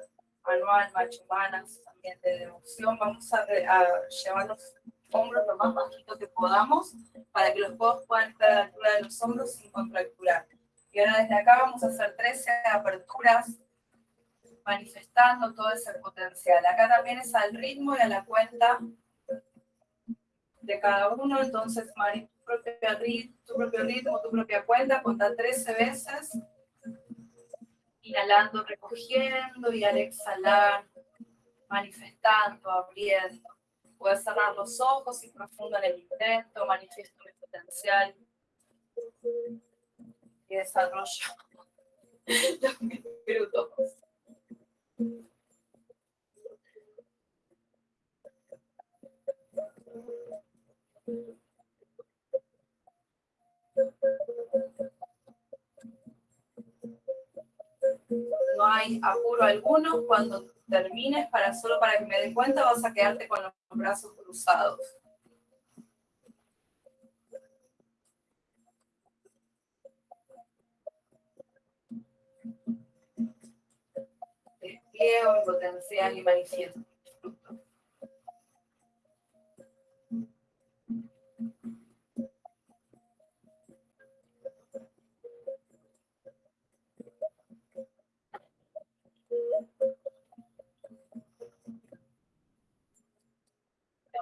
manual, machumanas, también de devoción. Vamos a, llevar los hombros lo más bajito que podamos para que los codos puedan estar a la altura de los hombros sin contracturar. Y ahora desde acá vamos a hacer 13 aperturas manifestando todo ese potencial. Acá también es al ritmo y a la cuenta de cada uno, entonces Mari, tu propio, ritmo, tu propio ritmo, tu propia cuenta, cuenta 13 veces, inhalando, recogiendo y al exhalar, manifestando, abriendo. Puedes cerrar los ojos y profundo en el intento, manifiesto mi potencial y desarrollo los minutos. No hay apuro alguno. Cuando termines, para solo para que me dé cuenta, vas a quedarte con los brazos cruzados. Despliego mi potencial y manifiesto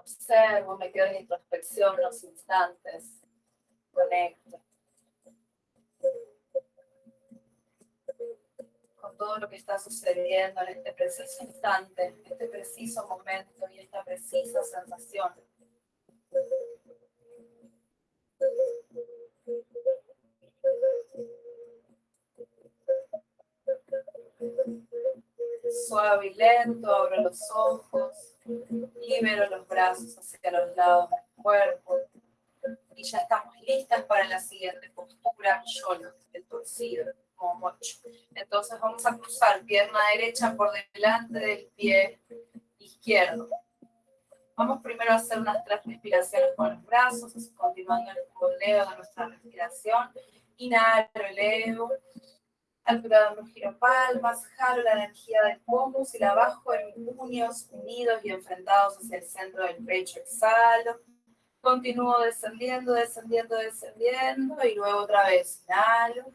observo, me quedo en introspección los instantes, conecto. Todo lo que está sucediendo en este preciso instante, este preciso momento y esta precisa sensación. Suave y lento, abro los ojos, libero los brazos hacia los lados del cuerpo y ya estamos listas para la siguiente bracciolo, el torcido, como mocho. Entonces vamos a cruzar pierna derecha por delante del pie izquierdo. Vamos primero a hacer unas tres respiraciones con los brazos, continuando el moldeo de nuestra respiración. Inhalo, elevo. Al giro palmas, jalo la energía del pómus y la bajo en puños unidos y enfrentados hacia el centro del pecho. Exhalo. Continúo descendiendo, descendiendo, descendiendo y luego otra vez. Inhalo.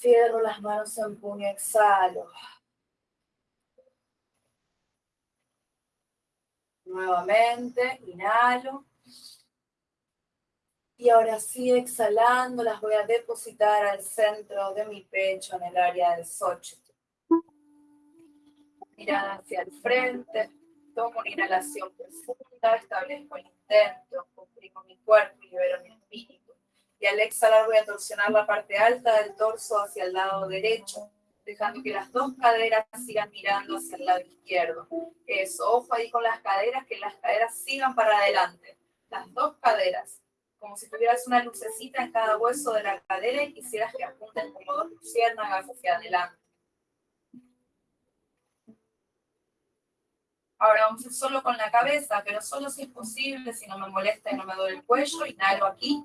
Cierro las manos en puño, exhalo. Nuevamente, inhalo. Y ahora sí, exhalando, las voy a depositar al centro de mi pecho, en el área del socho. Mirada hacia el frente, tomo una inhalación profunda, establezco el intento, comprimo mi cuerpo y libero mi espíritu. Y al exhalar voy a torsionar la parte alta del torso hacia el lado derecho, dejando que las dos caderas sigan mirando hacia el lado izquierdo. Eso, ojo ahí con las caderas, que las caderas sigan para adelante. Las dos caderas como si tuvieras una lucecita en cada hueso de la cadera y quisieras que apunten como dos luciérnagas hacia adelante. Ahora vamos a ir solo con la cabeza, pero solo si es posible, si no me molesta y no me duele el cuello, inhalo aquí.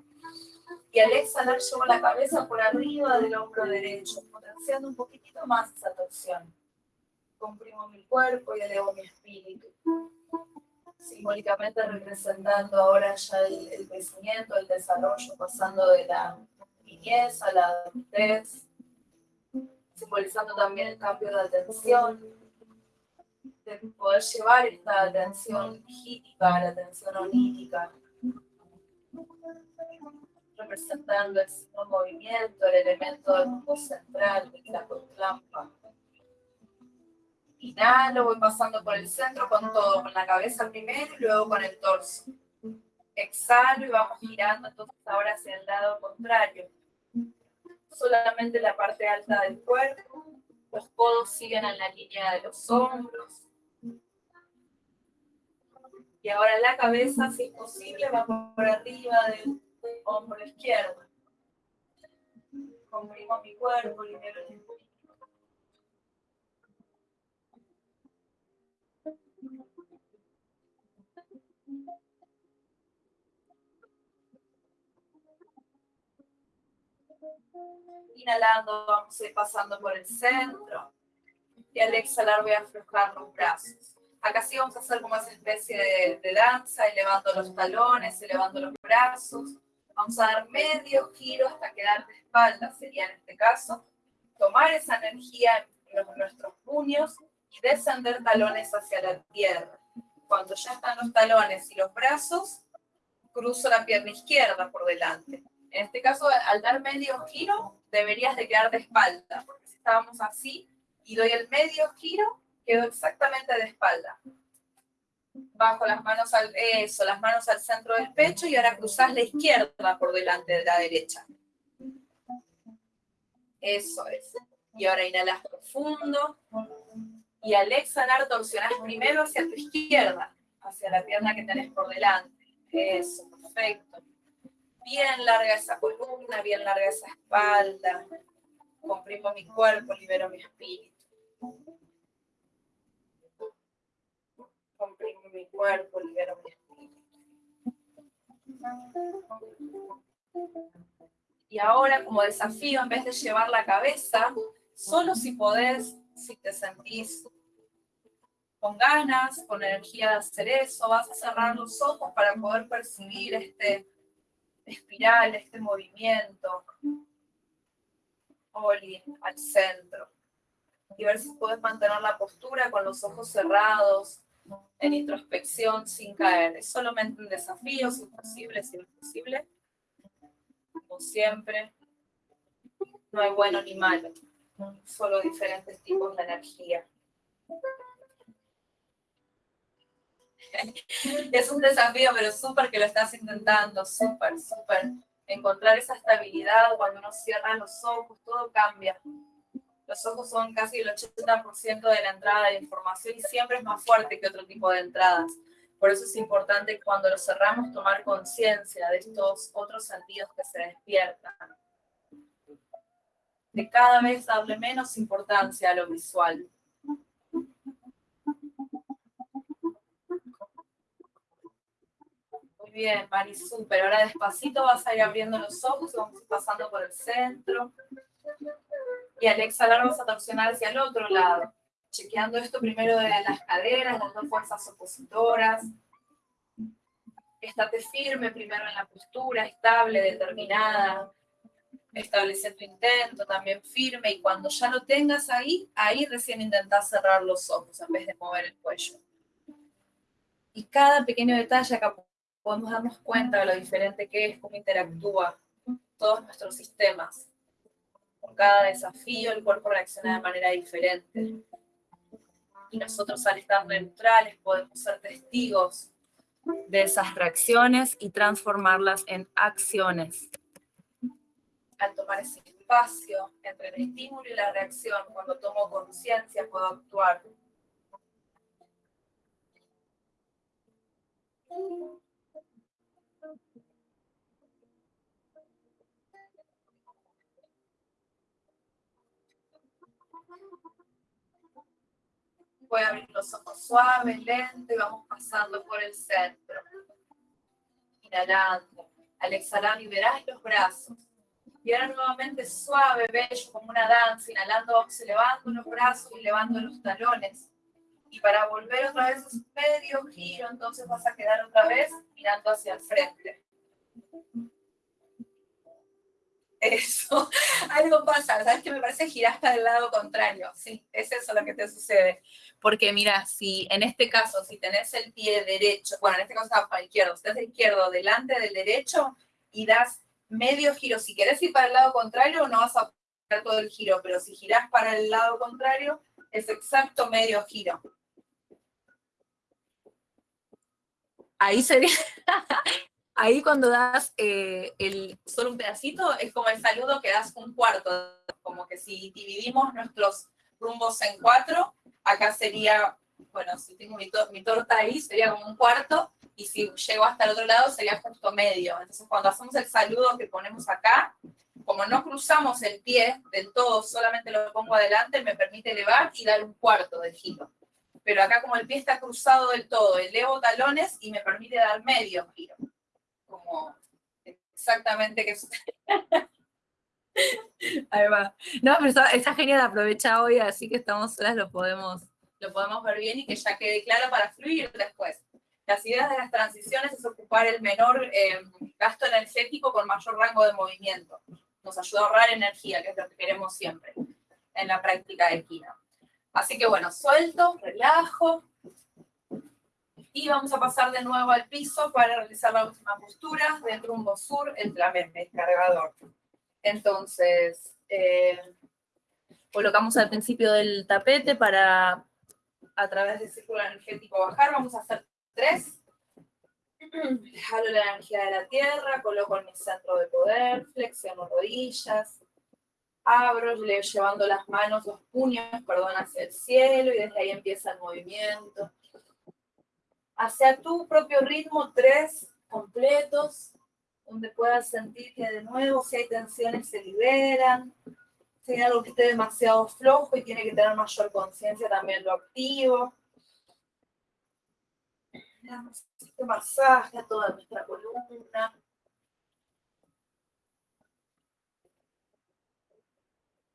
Y al exhalar llevo la cabeza por arriba del hombro derecho, potenciando un poquitito más esa torsión. Comprimo mi cuerpo y elevo mi espíritu. Simbólicamente representando ahora ya el, crecimiento, el desarrollo, pasando de la niñez a la adultez, simbolizando también el cambio de atención, de poder llevar esta atención gítica la atención onírica, representando el movimiento, el elemento del grupo central de la Tlampa. Inhalo, voy pasando por el centro con todo, con la cabeza primero y luego con el torso. Exhalo y vamos girando entonces ahora hacia el lado contrario. Solamente la parte alta del cuerpo. Los codos siguen en la línea de los hombros. Y ahora la cabeza, si es posible, va por arriba del hombro izquierdo. Comprimo mi cuerpo, libero el Inhalando, vamos a ir pasando por el centro. Y al exhalar voy a aflojar los brazos. Acá sí vamos a hacer como esa especie de, de danza, elevando los talones, elevando los brazos. Vamos a dar medio giro hasta quedar de espalda, sería en este caso. Tomar esa energía en nuestros puños y descender talones hacia la tierra. Cuando ya están los talones y los brazos, cruzo la pierna izquierda por delante. En este caso, al dar medio giro, deberías de quedar de espalda, porque si estábamos así y doy el medio giro, quedo exactamente de espalda. Bajo las manos al, eso, las manos al centro del pecho y ahora cruzas la izquierda por delante de la derecha. Eso es. Y ahora inhalas profundo. Y al exhalar torsionas primero hacia tu izquierda, hacia la pierna que tenés por delante. Eso, perfecto. Bien larga esa columna, bien larga esa espalda. Comprimo mi cuerpo, libero mi espíritu. Comprimo mi cuerpo, libero mi espíritu. Y ahora, como desafío, en vez de llevar la cabeza, solo si podés, si te sentís con ganas, con energía de hacer eso, vas a cerrar los ojos para poder percibir este espiral, este movimiento, Oli, al centro. Y ver si puedes mantener la postura con los ojos cerrados, en introspección, sin caer. Es solamente un desafío, si es posible, si no es posible. Como siempre, no hay bueno ni malo, solo diferentes tipos de energía. es un desafío, pero súper que lo estás intentando, súper, súper. Encontrar esa estabilidad cuando uno cierra los ojos, todo cambia. Los ojos son casi el 80% de la entrada de información y siempre es más fuerte que otro tipo de entradas. Por eso es importante cuando lo cerramos tomar conciencia de estos otros sentidos que se despiertan. De cada vez darle menos importancia a lo visual. Muy bien, Marisú, pero ahora despacito vas a ir abriendo los ojos, vamos pasando por el centro. Y al exhalar vamos a torsionar hacia el otro lado chequeando esto primero de las caderas, las dos fuerzas opositoras. Estate firme primero en la postura, estable, determinada. Establece tu intento también firme y cuando ya lo tengas ahí, ahí recién intentás cerrar los ojos en vez de mover el cuello. Y cada pequeño detalle acá podemos darnos cuenta de lo diferente que es, cómo interactúa todos nuestros sistemas. Cada desafío el cuerpo reacciona de manera diferente y nosotros al estar neutrales podemos ser testigos de esas reacciones y transformarlas en acciones. Al tomar ese espacio entre el estímulo y la reacción, cuando tomo conciencia puedo actuar. Voy abrir los ojos suaves, lento y vamos pasando por el centro. Inhalando. Al exhalar liberás los brazos. Y ahora nuevamente suave, bello, como una danza. Inhalando vamos elevando los brazos y elevando los talones. Y para volver otra vez a medio giro, entonces vas a quedar otra vez mirando hacia el frente. Eso, algo pasa, ¿sabes qué me parece? Giraste del lado contrario, sí, es eso lo que te sucede. Porque mira, si en este caso, si tenés el pie derecho, bueno, en este caso está para el izquierdo, si izquierdo delante del derecho y das medio giro, si querés ir para el lado contrario no vas a hacer todo el giro, pero si girás para el lado contrario es exacto medio giro. Ahí sería, ahí cuando das eh, solo un pedacito, es como el saludo que das un cuarto, como que si dividimos nuestros rumbos en cuatro, acá sería, bueno, si tengo mi, torta ahí, sería como un cuarto, y si llego hasta el otro lado sería justo medio. Entonces cuando hacemos el saludo que ponemos acá, como no cruzamos el pie del todo, solamente lo pongo adelante, me permite elevar y dar un cuarto de giro. Pero acá como el pie está cruzado del todo, elevo talones y me permite dar medio giro. Exactamente que... Ahí va. No, pero está, genial, aprovecha hoy, así que estamos solas, lo podemos, lo podemos ver bien y que ya quede claro para fluir después. Las ideas de las transiciones es ocupar el menor eh, gasto energético con mayor rango de movimiento. Nos ayuda a ahorrar energía, que es lo que queremos siempre en la práctica de Kina. Así que bueno, suelto, relajo. Y vamos a pasar de nuevo al piso para realizar la última postura del rumbo sur, el el cargador. Entonces, eh, colocamos al principio del tapete para, a través del círculo energético, bajar. Vamos a hacer tres. Jalo la energía de la tierra, coloco en mi centro de poder, flexiono rodillas, abro, llevando las manos, los puños, perdón, hacia el cielo y desde ahí empieza el movimiento. Hacia tu propio ritmo, tres completos donde puedas sentir que de nuevo si hay tensiones se liberan, si hay algo que esté demasiado flojo y tiene que tener mayor conciencia también lo activo. Este masaje a toda nuestra columna.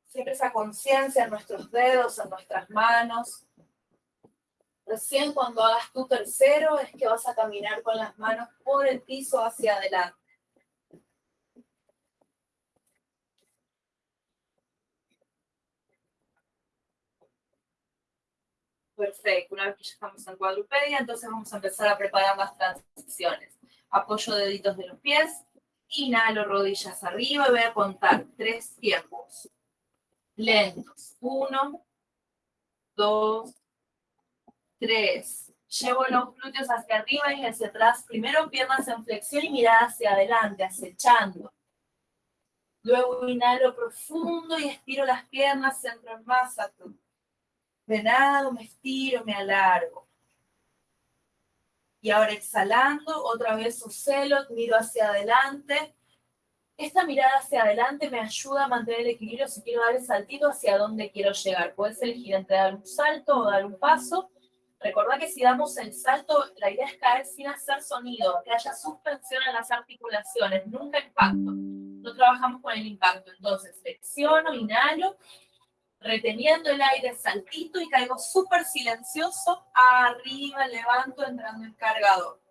Siempre esa conciencia en nuestros dedos, en nuestras manos. Recién cuando hagas tu tercero es que vas a caminar con las manos por el piso hacia adelante. Perfecto, una vez que ya estamos en cuadrupedia, entonces vamos a empezar a preparar las transiciones. Apoyo deditos de los pies, inhalo rodillas arriba y voy a contar tres tiempos. Lentos. Uno, dos, tres. Llevo los glúteos hacia arriba y hacia atrás. Primero piernas en flexión y mirada hacia adelante, acechando. Luego inhalo profundo y estiro las piernas, centro en Masatu. Venado, me estiro, me alargo. Y ahora exhalando, otra vez ocelo, miro hacia adelante. Esta mirada hacia adelante me ayuda a mantener el equilibrio si quiero dar el saltito hacia dónde quiero llegar. Puedes elegir entre dar un salto o dar un paso. Recordad que si damos el salto, la idea es caer sin hacer sonido, que haya suspensión en las articulaciones, nunca impacto. No trabajamos con el impacto. Entonces, flexiono, inhalo, reteniendo el aire, saltito y caigo súper silencioso, arriba, levanto, entrando en cargador.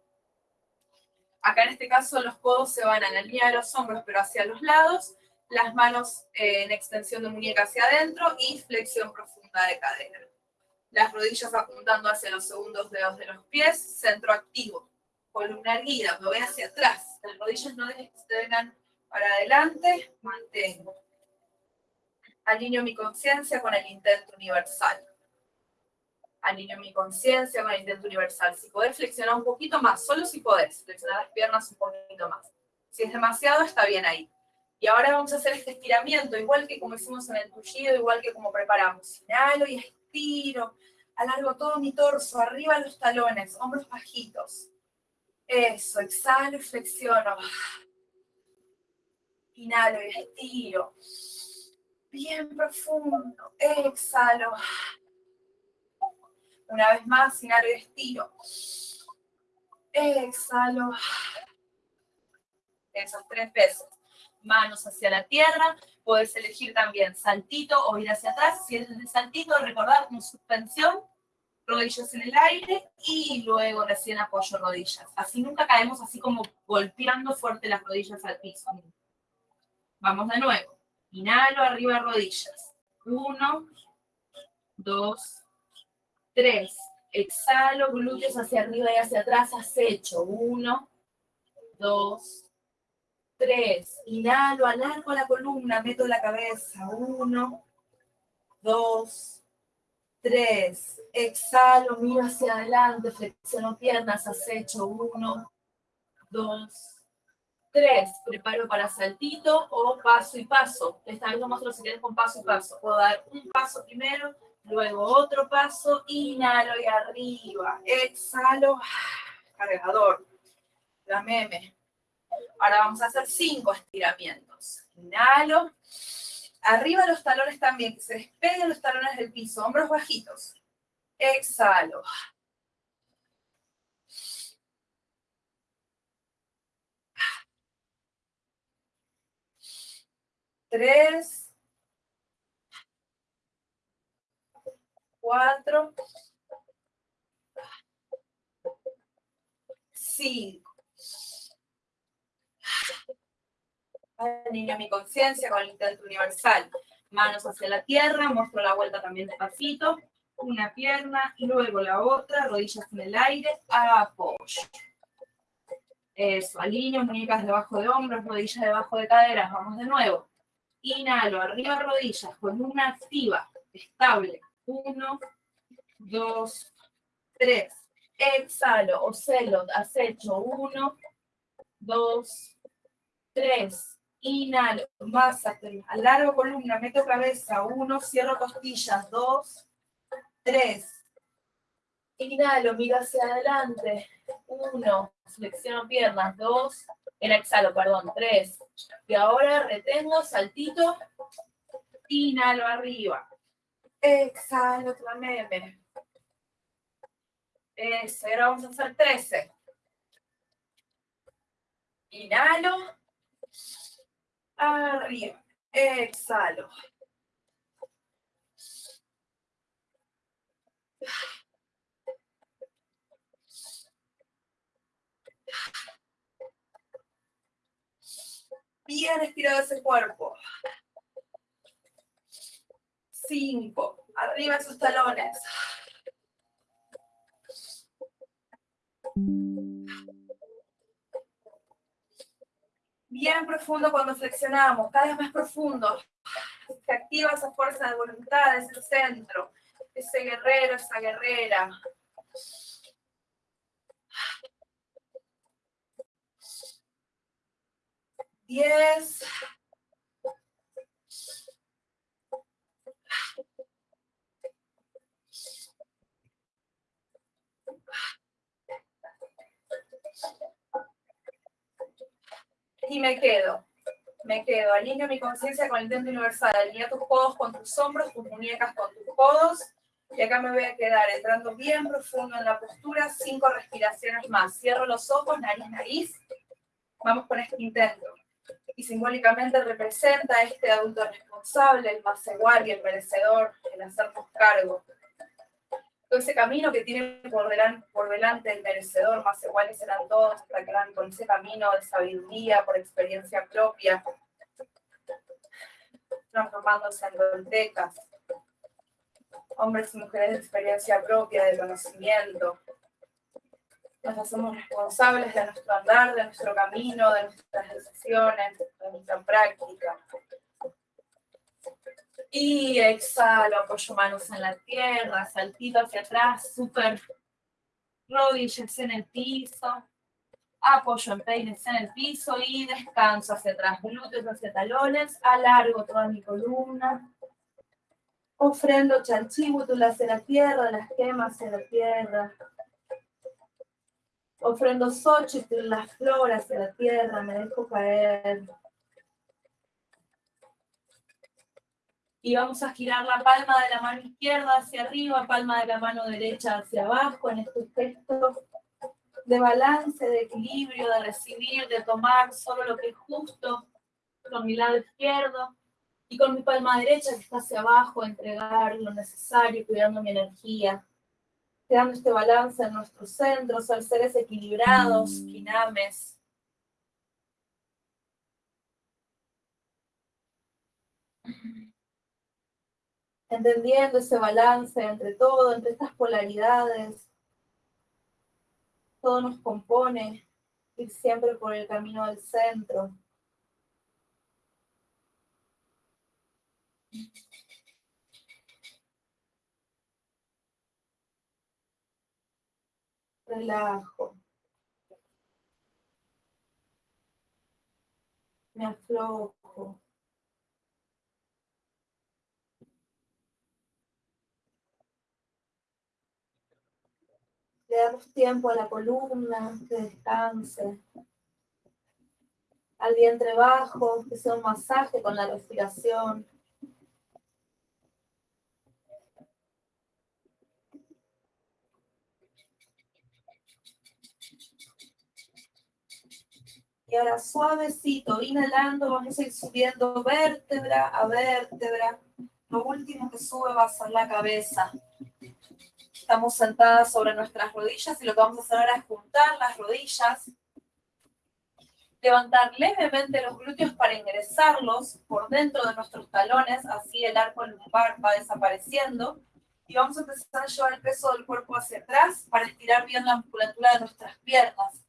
Acá en este caso los codos se van a la línea de los hombros, pero hacia los lados, las manos eh, en extensión de muñeca hacia adentro y flexión profunda de cadera. Las rodillas apuntando hacia los segundos dedos de los pies, centro activo. Columna erguida, me voy hacia atrás. Las rodillas no extendan para adelante, mantengo alineo mi conciencia con el intento universal. Alineo mi conciencia con el intento universal. Si podés flexionar un poquito más, solo si podés, flexionar las piernas un poquito más. Si es demasiado, está bien ahí. Y ahora vamos a hacer este estiramiento, igual que como hicimos en el tullido, igual que como preparamos. Inhalo y estiro, alargo todo mi torso, arriba los talones, hombros bajitos. Eso, exhalo y flexiono. Inhalo y estiro bien profundo. Exhalo. Una vez más, inhalo y estiro. Exhalo. Esas tres veces. Manos hacia la tierra. Puedes elegir también saltito o ir hacia atrás. Si es de saltito, recordar como suspensión. Rodillas en el aire y luego recién apoyo rodillas. Así nunca caemos así como golpeando fuerte las rodillas al piso. Vamos de nuevo. Inhalo, arriba rodillas. Uno, dos, tres. Exhalo, glúteos hacia arriba y hacia atrás, acecho. Uno, dos, tres. Inhalo, alargo la columna, meto la cabeza. Uno, dos, tres. Exhalo, miro hacia adelante, flexiono piernas, acecho. Uno, dos, Tres, preparo para saltito o paso y paso. Esta vez vamos a hacer con paso y paso. Puedo dar un paso primero, luego otro paso, inhalo y arriba. Exhalo, cargador. La meme. Ahora vamos a hacer cinco estiramientos. Inhalo. Arriba los talones también, que se despeguen los talones del piso, hombros bajitos. Exhalo. tres, cuatro, cinco. Alineo mi conciencia con el intento universal. Manos hacia la tierra, muestro la vuelta también despacito. Una pierna y luego la otra, rodillas en el aire, apoyo. Eso, alineo, muñecas debajo de hombros, rodillas debajo de caderas. Vamos de nuevo. Inhalo, arriba rodillas, con una activa, estable. Uno, dos, tres. Exhalo, ocelo, acecho. Uno, dos, tres. Inhalo, más alargo columna, meto cabeza. Uno, cierro costillas. Dos, tres. Inhalo, miro hacia adelante. Uno, flexiono piernas. Dos, en exhalo, perdón, tres. Y ahora retengo, saltito, inhalo arriba. Exhalo vez. Eso, ahora vamos a hacer 13. Inhalo, arriba, exhalo. Bien estirado ese cuerpo. Cinco. Arriba esos talones. Bien profundo cuando flexionamos, cada vez más profundo. Se activa esa fuerza de voluntad, ese centro, ese guerrero, esa guerrera. diez. Y me quedo. Me quedo. Alineo mi conciencia con el templo universal. Alinea tus codos con tus hombros, tus muñecas con tus codos. Y acá me voy a quedar entrando bien profundo en la postura. Cinco respiraciones más. Cierro los ojos, nariz, nariz. Vamos con este intento. Y simbólicamente representa a este adulto responsable, el más y el merecedor, el hacernos cargo todo ese camino que tiene por delante, por delante el merecedor, más iguales serán todos, hasta que van con ese camino de sabiduría, por experiencia propia, transformándose en doltecas, hombres y mujeres de experiencia propia, de conocimiento. Nos hacemos responsables de nuestro andar, de nuestro camino, de nuestras decisiones, de nuestra práctica. Y exhalo, apoyo manos en la tierra, saltito hacia atrás, súper rodillas en el piso. Apoyo en peines en el piso y descanso hacia atrás, glúteos hacia talones, alargo toda mi columna. Ofrendo chanchíbutulas hacia la tierra, las gemas hacia la tierra. Ofrendo xochitl, las flores hacia la tierra, me dejo caer. Y vamos a girar la palma de la mano izquierda hacia arriba, palma de la mano derecha hacia abajo en estos gestos de balance, de equilibrio, de recibir, de tomar solo lo que es justo con mi lado izquierdo y con mi palma derecha que está hacia abajo, entregar lo necesario, cuidando mi energía, creando este balance en nuestros centros, al seres equilibrados, kinames, entendiendo ese balance entre todo, entre estas polaridades. Todo nos compone, ir siempre por el camino del centro. Relajo. Me aflojo. Le damos tiempo a la columna que descanse. Al vientre bajo, que sea un masaje con la respiración. Y ahora suavecito, inhalando, vamos a ir subiendo vértebra a vértebra. Lo último que sube va a ser la cabeza. Estamos sentadas sobre nuestras rodillas y lo que vamos a hacer ahora es juntar las rodillas, levantar levemente los glúteos para ingresarlos por dentro de nuestros talones, así el arco lumbar va desapareciendo. Y vamos a empezar a llevar el peso del cuerpo hacia atrás para estirar bien la musculatura de nuestras piernas,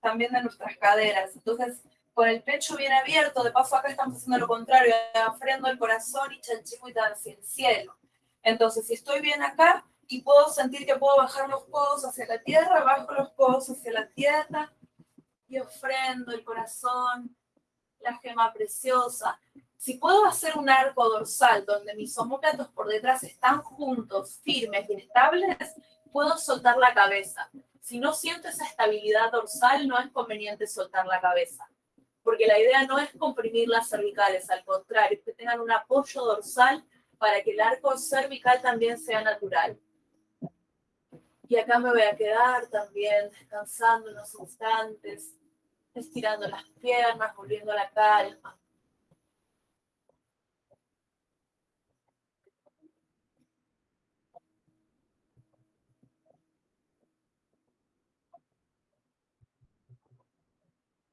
también de nuestras caderas. Entonces, con el pecho bien abierto, de paso acá estamos haciendo lo contrario, abriendo el corazón y chanchimuita hacia el cielo. Entonces, si estoy bien acá, y puedo sentir que puedo bajar los codos hacia la tierra, bajo los codos hacia la tierra y ofrendo el corazón, la gema preciosa. Si puedo hacer un arco dorsal donde mis homóplatos por detrás están juntos, firmes y estables, puedo soltar la cabeza. Si no siento esa estabilidad dorsal, no es conveniente soltar la cabeza. Porque la idea no es comprimir las cervicales, al contrario, que tengan un apoyo dorsal para que el arco cervical también sea natural. Y acá me voy a quedar también descansando unos instantes, estirando las piernas, volviendo a la calma.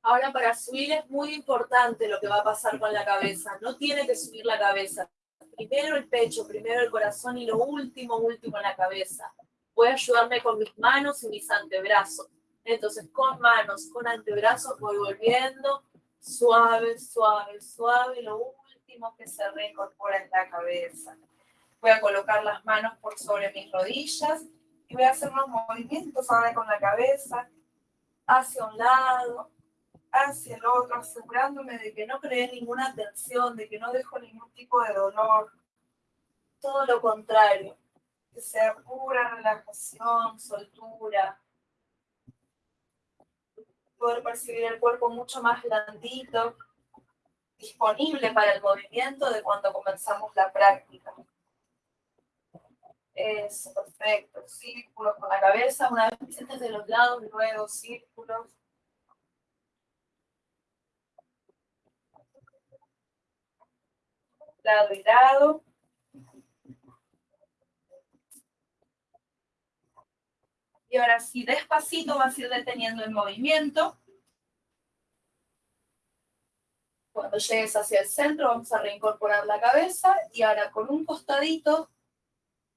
Ahora para subir es muy importante lo que va a pasar con la cabeza. No tiene que subir la cabeza. Primero el pecho, primero el corazón y lo último, último la cabeza voy a ayudarme con mis manos y mis antebrazos. Entonces, con manos, con antebrazos, voy volviendo suave, suave, suave. Lo último que se reincorpora es la cabeza. Voy a colocar las manos por sobre mis rodillas y voy a hacer unos movimientos ahora con la cabeza hacia un lado, hacia el otro, asegurándome de que no creé ninguna tensión, de que no dejo ningún tipo de dolor. Todo lo contrario que sea pura relajación, soltura. poder percibir el cuerpo mucho más blandito, disponible para el movimiento de cuando comenzamos la práctica. Eso, perfecto. Círculos con la cabeza, una vez que de los lados, luego círculos. Lado y lado. Y ahora sí, despacito vas a ir deteniendo el movimiento. Cuando llegues hacia el centro, vamos a reincorporar la cabeza y ahora con un costadito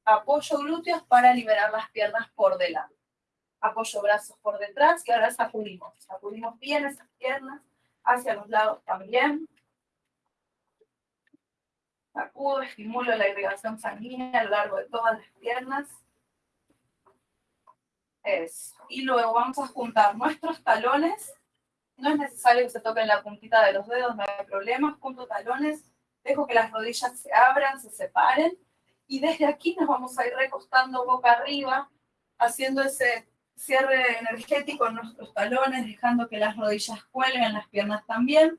apoyo glúteos para liberar las piernas por delante. Apoyo brazos por detrás y ahora sacudimos. Sacudimos bien esas piernas hacia los lados también. Sacudo, estimulo la irrigación sanguínea a lo largo de todas las piernas. Eso. Y luego vamos a juntar nuestros talones. No es necesario que se toquen la puntita de los dedos, no hay problema. Junto talones, dejo que las rodillas se abran, se separen y desde aquí nos vamos a ir recostando boca arriba, haciendo ese cierre energético en nuestros talones, dejando que las rodillas cuelguen, las piernas también.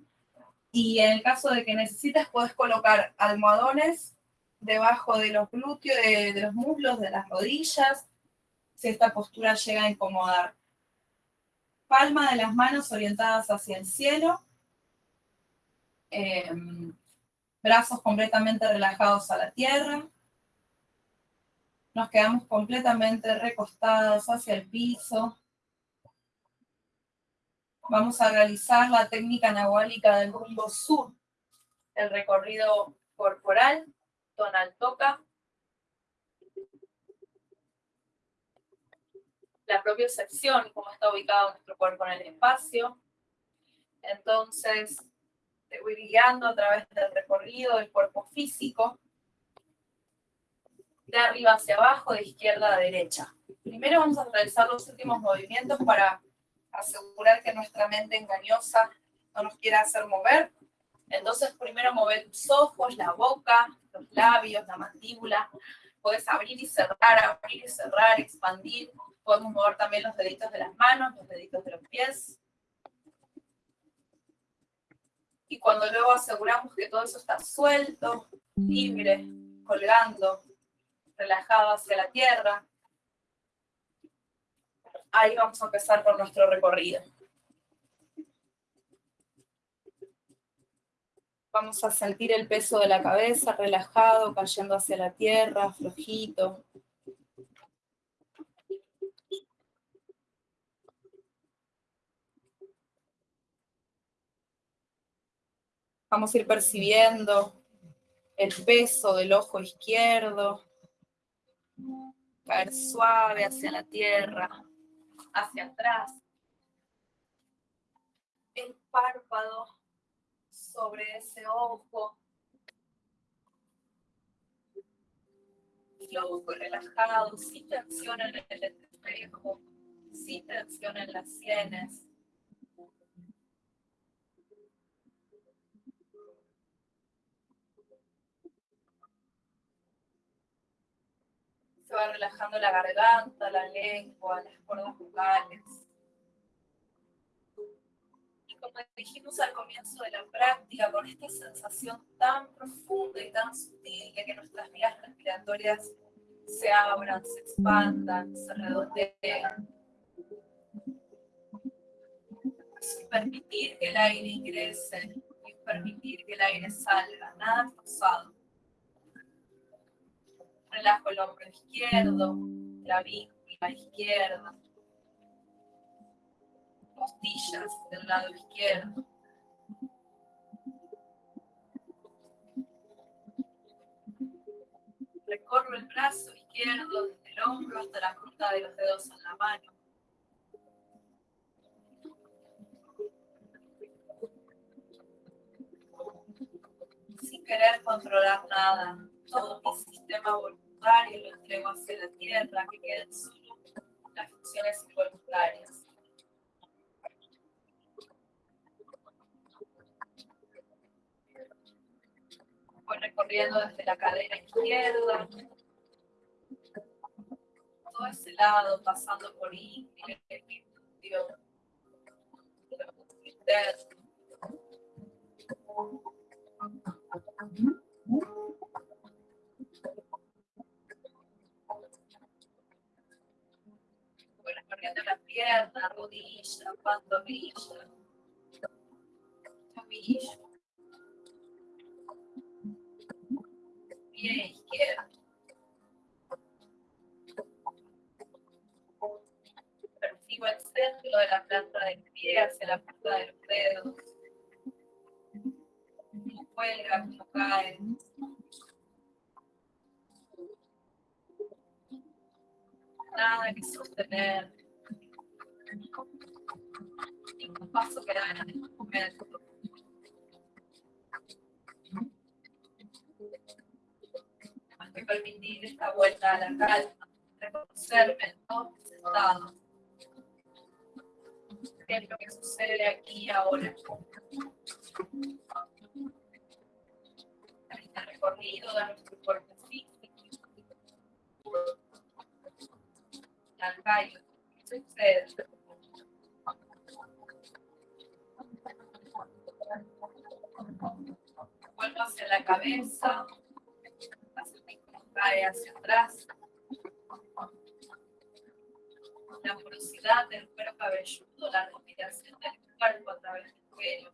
Y en el caso de que necesites, puedes colocar almohadones debajo de los glúteos, de, los muslos, de las rodillas, si esta postura llega a incomodar. Palma de las manos orientadas hacia el cielo. Em, brazos completamente relajados a la tierra. Nos quedamos completamente recostados hacia el piso. Vamos a realizar la técnica nahuálica del rumbo sur, el recorrido corporal, tonal toca. La propia sección, cómo está ubicado nuestro cuerpo en el espacio. Entonces, te voy guiando a través del recorrido del cuerpo físico de arriba hacia abajo, de izquierda a derecha. Primero vamos a realizar los últimos movimientos para asegurar que nuestra mente engañosa no nos quiera hacer mover. Entonces primero mover los ojos, la boca, los labios, la mandíbula. Puedes abrir y cerrar, abrir y cerrar, expandir. Podemos mover también los deditos de las manos, los deditos de los pies. Y cuando luego aseguramos que todo eso está suelto, libre, colgando, relajado hacia la tierra. Ahí vamos a empezar por nuestro recorrido. Vamos a sentir el peso de la cabeza relajado, cayendo hacia la tierra, flojito. Vamos a ir percibiendo el peso del ojo izquierdo, caer suave hacia la tierra, hacia atrás. El párpado sobre ese ojo. Flojo y relajado, sin tensión en el espejo, sin tensión en las sienes. Va relajando la garganta, la lengua, las cuerdas vocales. Y como dijimos al comienzo de la práctica, con esta sensación tan profunda y tan sutil de que nuestras vías respiratorias se abran, se expandan, se redondeen. Sin permitir que el aire ingrese y permitir que el aire salga, nada forzado relajo el hombro izquierdo, la víctima izquierda, costillas del lado izquierdo. Recorro el brazo izquierdo desde el hombro hasta la punta de los dedos en la mano. Sin querer controlar nada, todo mi sistema voluntario lo entrego hacia la tierra, que queden solo las funciones involuntarias. Voy recorriendo desde la cadera izquierda, todo ese lado, pasando por índice, interno. Bueno, corriendo la pierna, rodilla, pantorrilla, tobillo. Pie izquierdo. Percibo el centro de la planta del pie hacia la punta de los dedos. Cómo cuelga, cómo cae. Nada que sostener. Ningún paso que da en momento. Más que permitir esta vuelta a la calma, reconocerme ¿no? sentado. ¿Qué es lo que sucede aquí y ahora? Este recorrido de nuestro cuerpo físico. ¿qué sucede? Vuelvo hacia la cabeza, cae hacia atrás. La porosidad del cuero cabelludo, la respiración del cuerpo a través del cuello.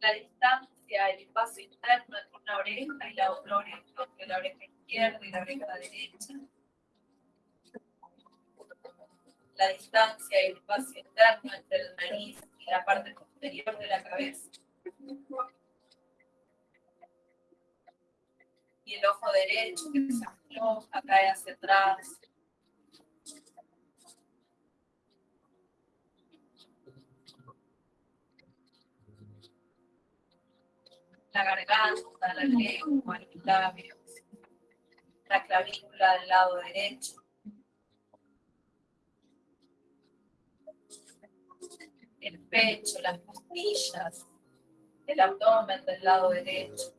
La distancia, el espacio interno entre una oreja y la otra oreja, entre la oreja izquierda y la oreja derecha. La distancia y el espacio interno entre el nariz y la parte posterior de la cabeza. Y el ojo derecho que se afloja, cae hacia atrás. La garganta, la lengua, los labios, la clavícula del lado derecho. el pecho, las costillas, el abdomen del lado derecho.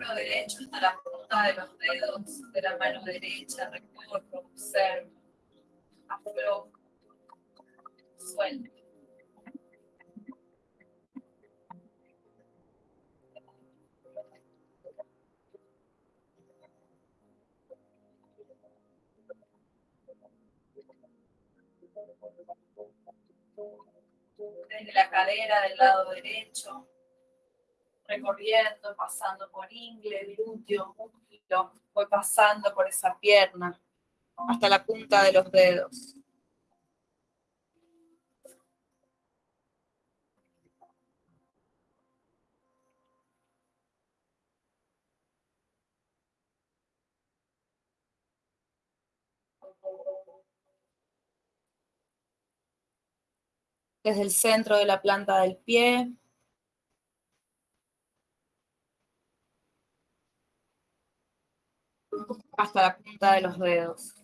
Hombro derecho hasta la punta de los dedos de la mano derecha, recorro, observo, aflojo, suelto. desde la cadera del lado derecho, recorriendo, pasando por ingle, glúteo, músculo, voy pasando por esa pierna hasta la punta de los dedos. desde el centro de la planta del pie. Hasta la punta de los dedos.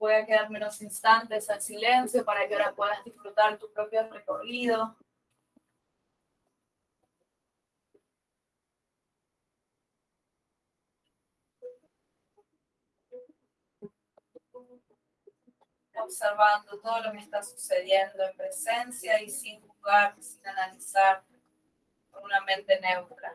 Voy a quedarme unos instantes al silencio para que ahora puedas disfrutar tu propio recorrido. observando todo lo que está sucediendo en presencia y sin juzgar, sin analizar, con una mente neutra.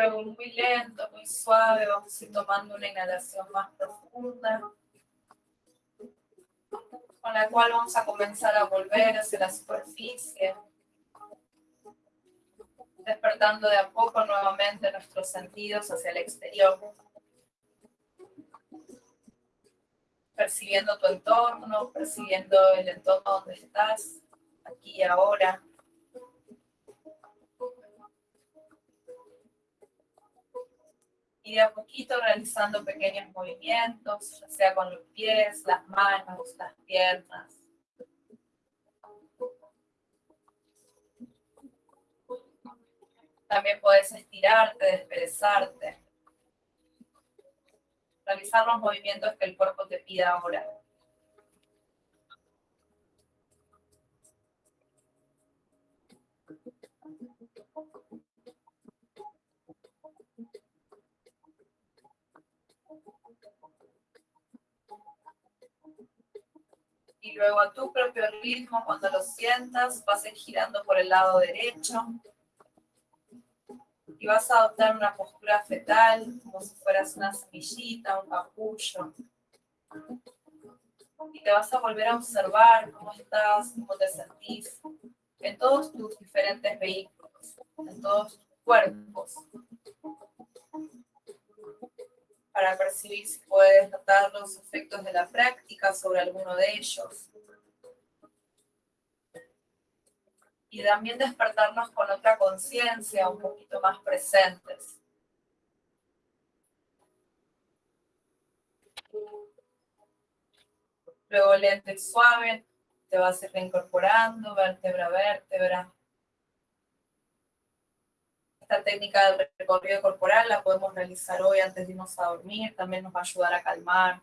Luego muy lento, muy suave, vamos a ir tomando una inhalación más profunda, con la cual vamos a comenzar a volver hacia la superficie, despertando de a poco nuevamente nuestros sentidos hacia el exterior. Percibiendo tu entorno, percibiendo el entorno donde estás, aquí y ahora. A poquito realizando pequeños movimientos, sea con los pies, las manos, las piernas. También puedes estirarte, desperezarte. Realizar los movimientos que el cuerpo te pida ahora. A tu propio ritmo, cuando lo sientas, vas a ir girando por el lado derecho y vas a adoptar una postura fetal, como si fueras una semillita, un capullo. Y te vas a volver a observar cómo estás, cómo te sentís, en todos tus diferentes vehículos, en todos tus cuerpos para percibir si puedes notar los efectos de la práctica sobre alguno de ellos. Y también despertarnos con otra conciencia, un poquito más presentes. Luego lento y suave, te vas a ir reincorporando, vértebra a vértebra, esta técnica del recorrido corporal la podemos realizar hoy antes de irnos a dormir, también nos va a ayudar a calmar,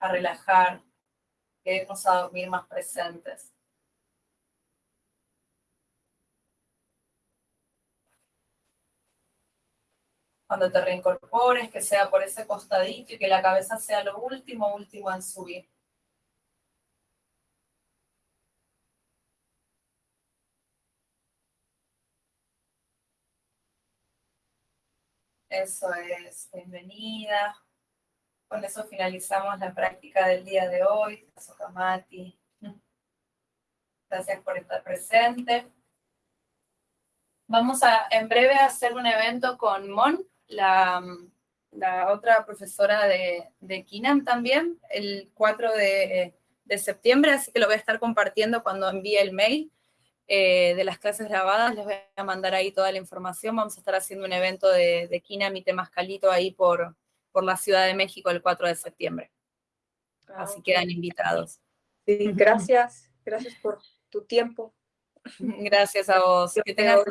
a relajar, a irnos a dormir más presentes. Cuando te reincorpores, que sea por ese costadito y que la cabeza sea lo último, último en subir. Eso es, bienvenida. Con eso finalizamos la práctica del día de hoy. Gracias por estar presente. Vamos a en breve a hacer un evento con Mon, la, la otra profesora de, de, Kinam también, el 4 de, de septiembre, así que lo voy a estar compartiendo cuando envíe el mail. Eh, de las clases grabadas, les voy a mandar ahí toda la información. Vamos a estar haciendo un evento de, de Kinam y Temascalito ahí por, por la Ciudad de México el 4 de septiembre. Ah, Así quedan invitados. Sí, gracias. Gracias por tu tiempo. Gracias a vos. Que tengas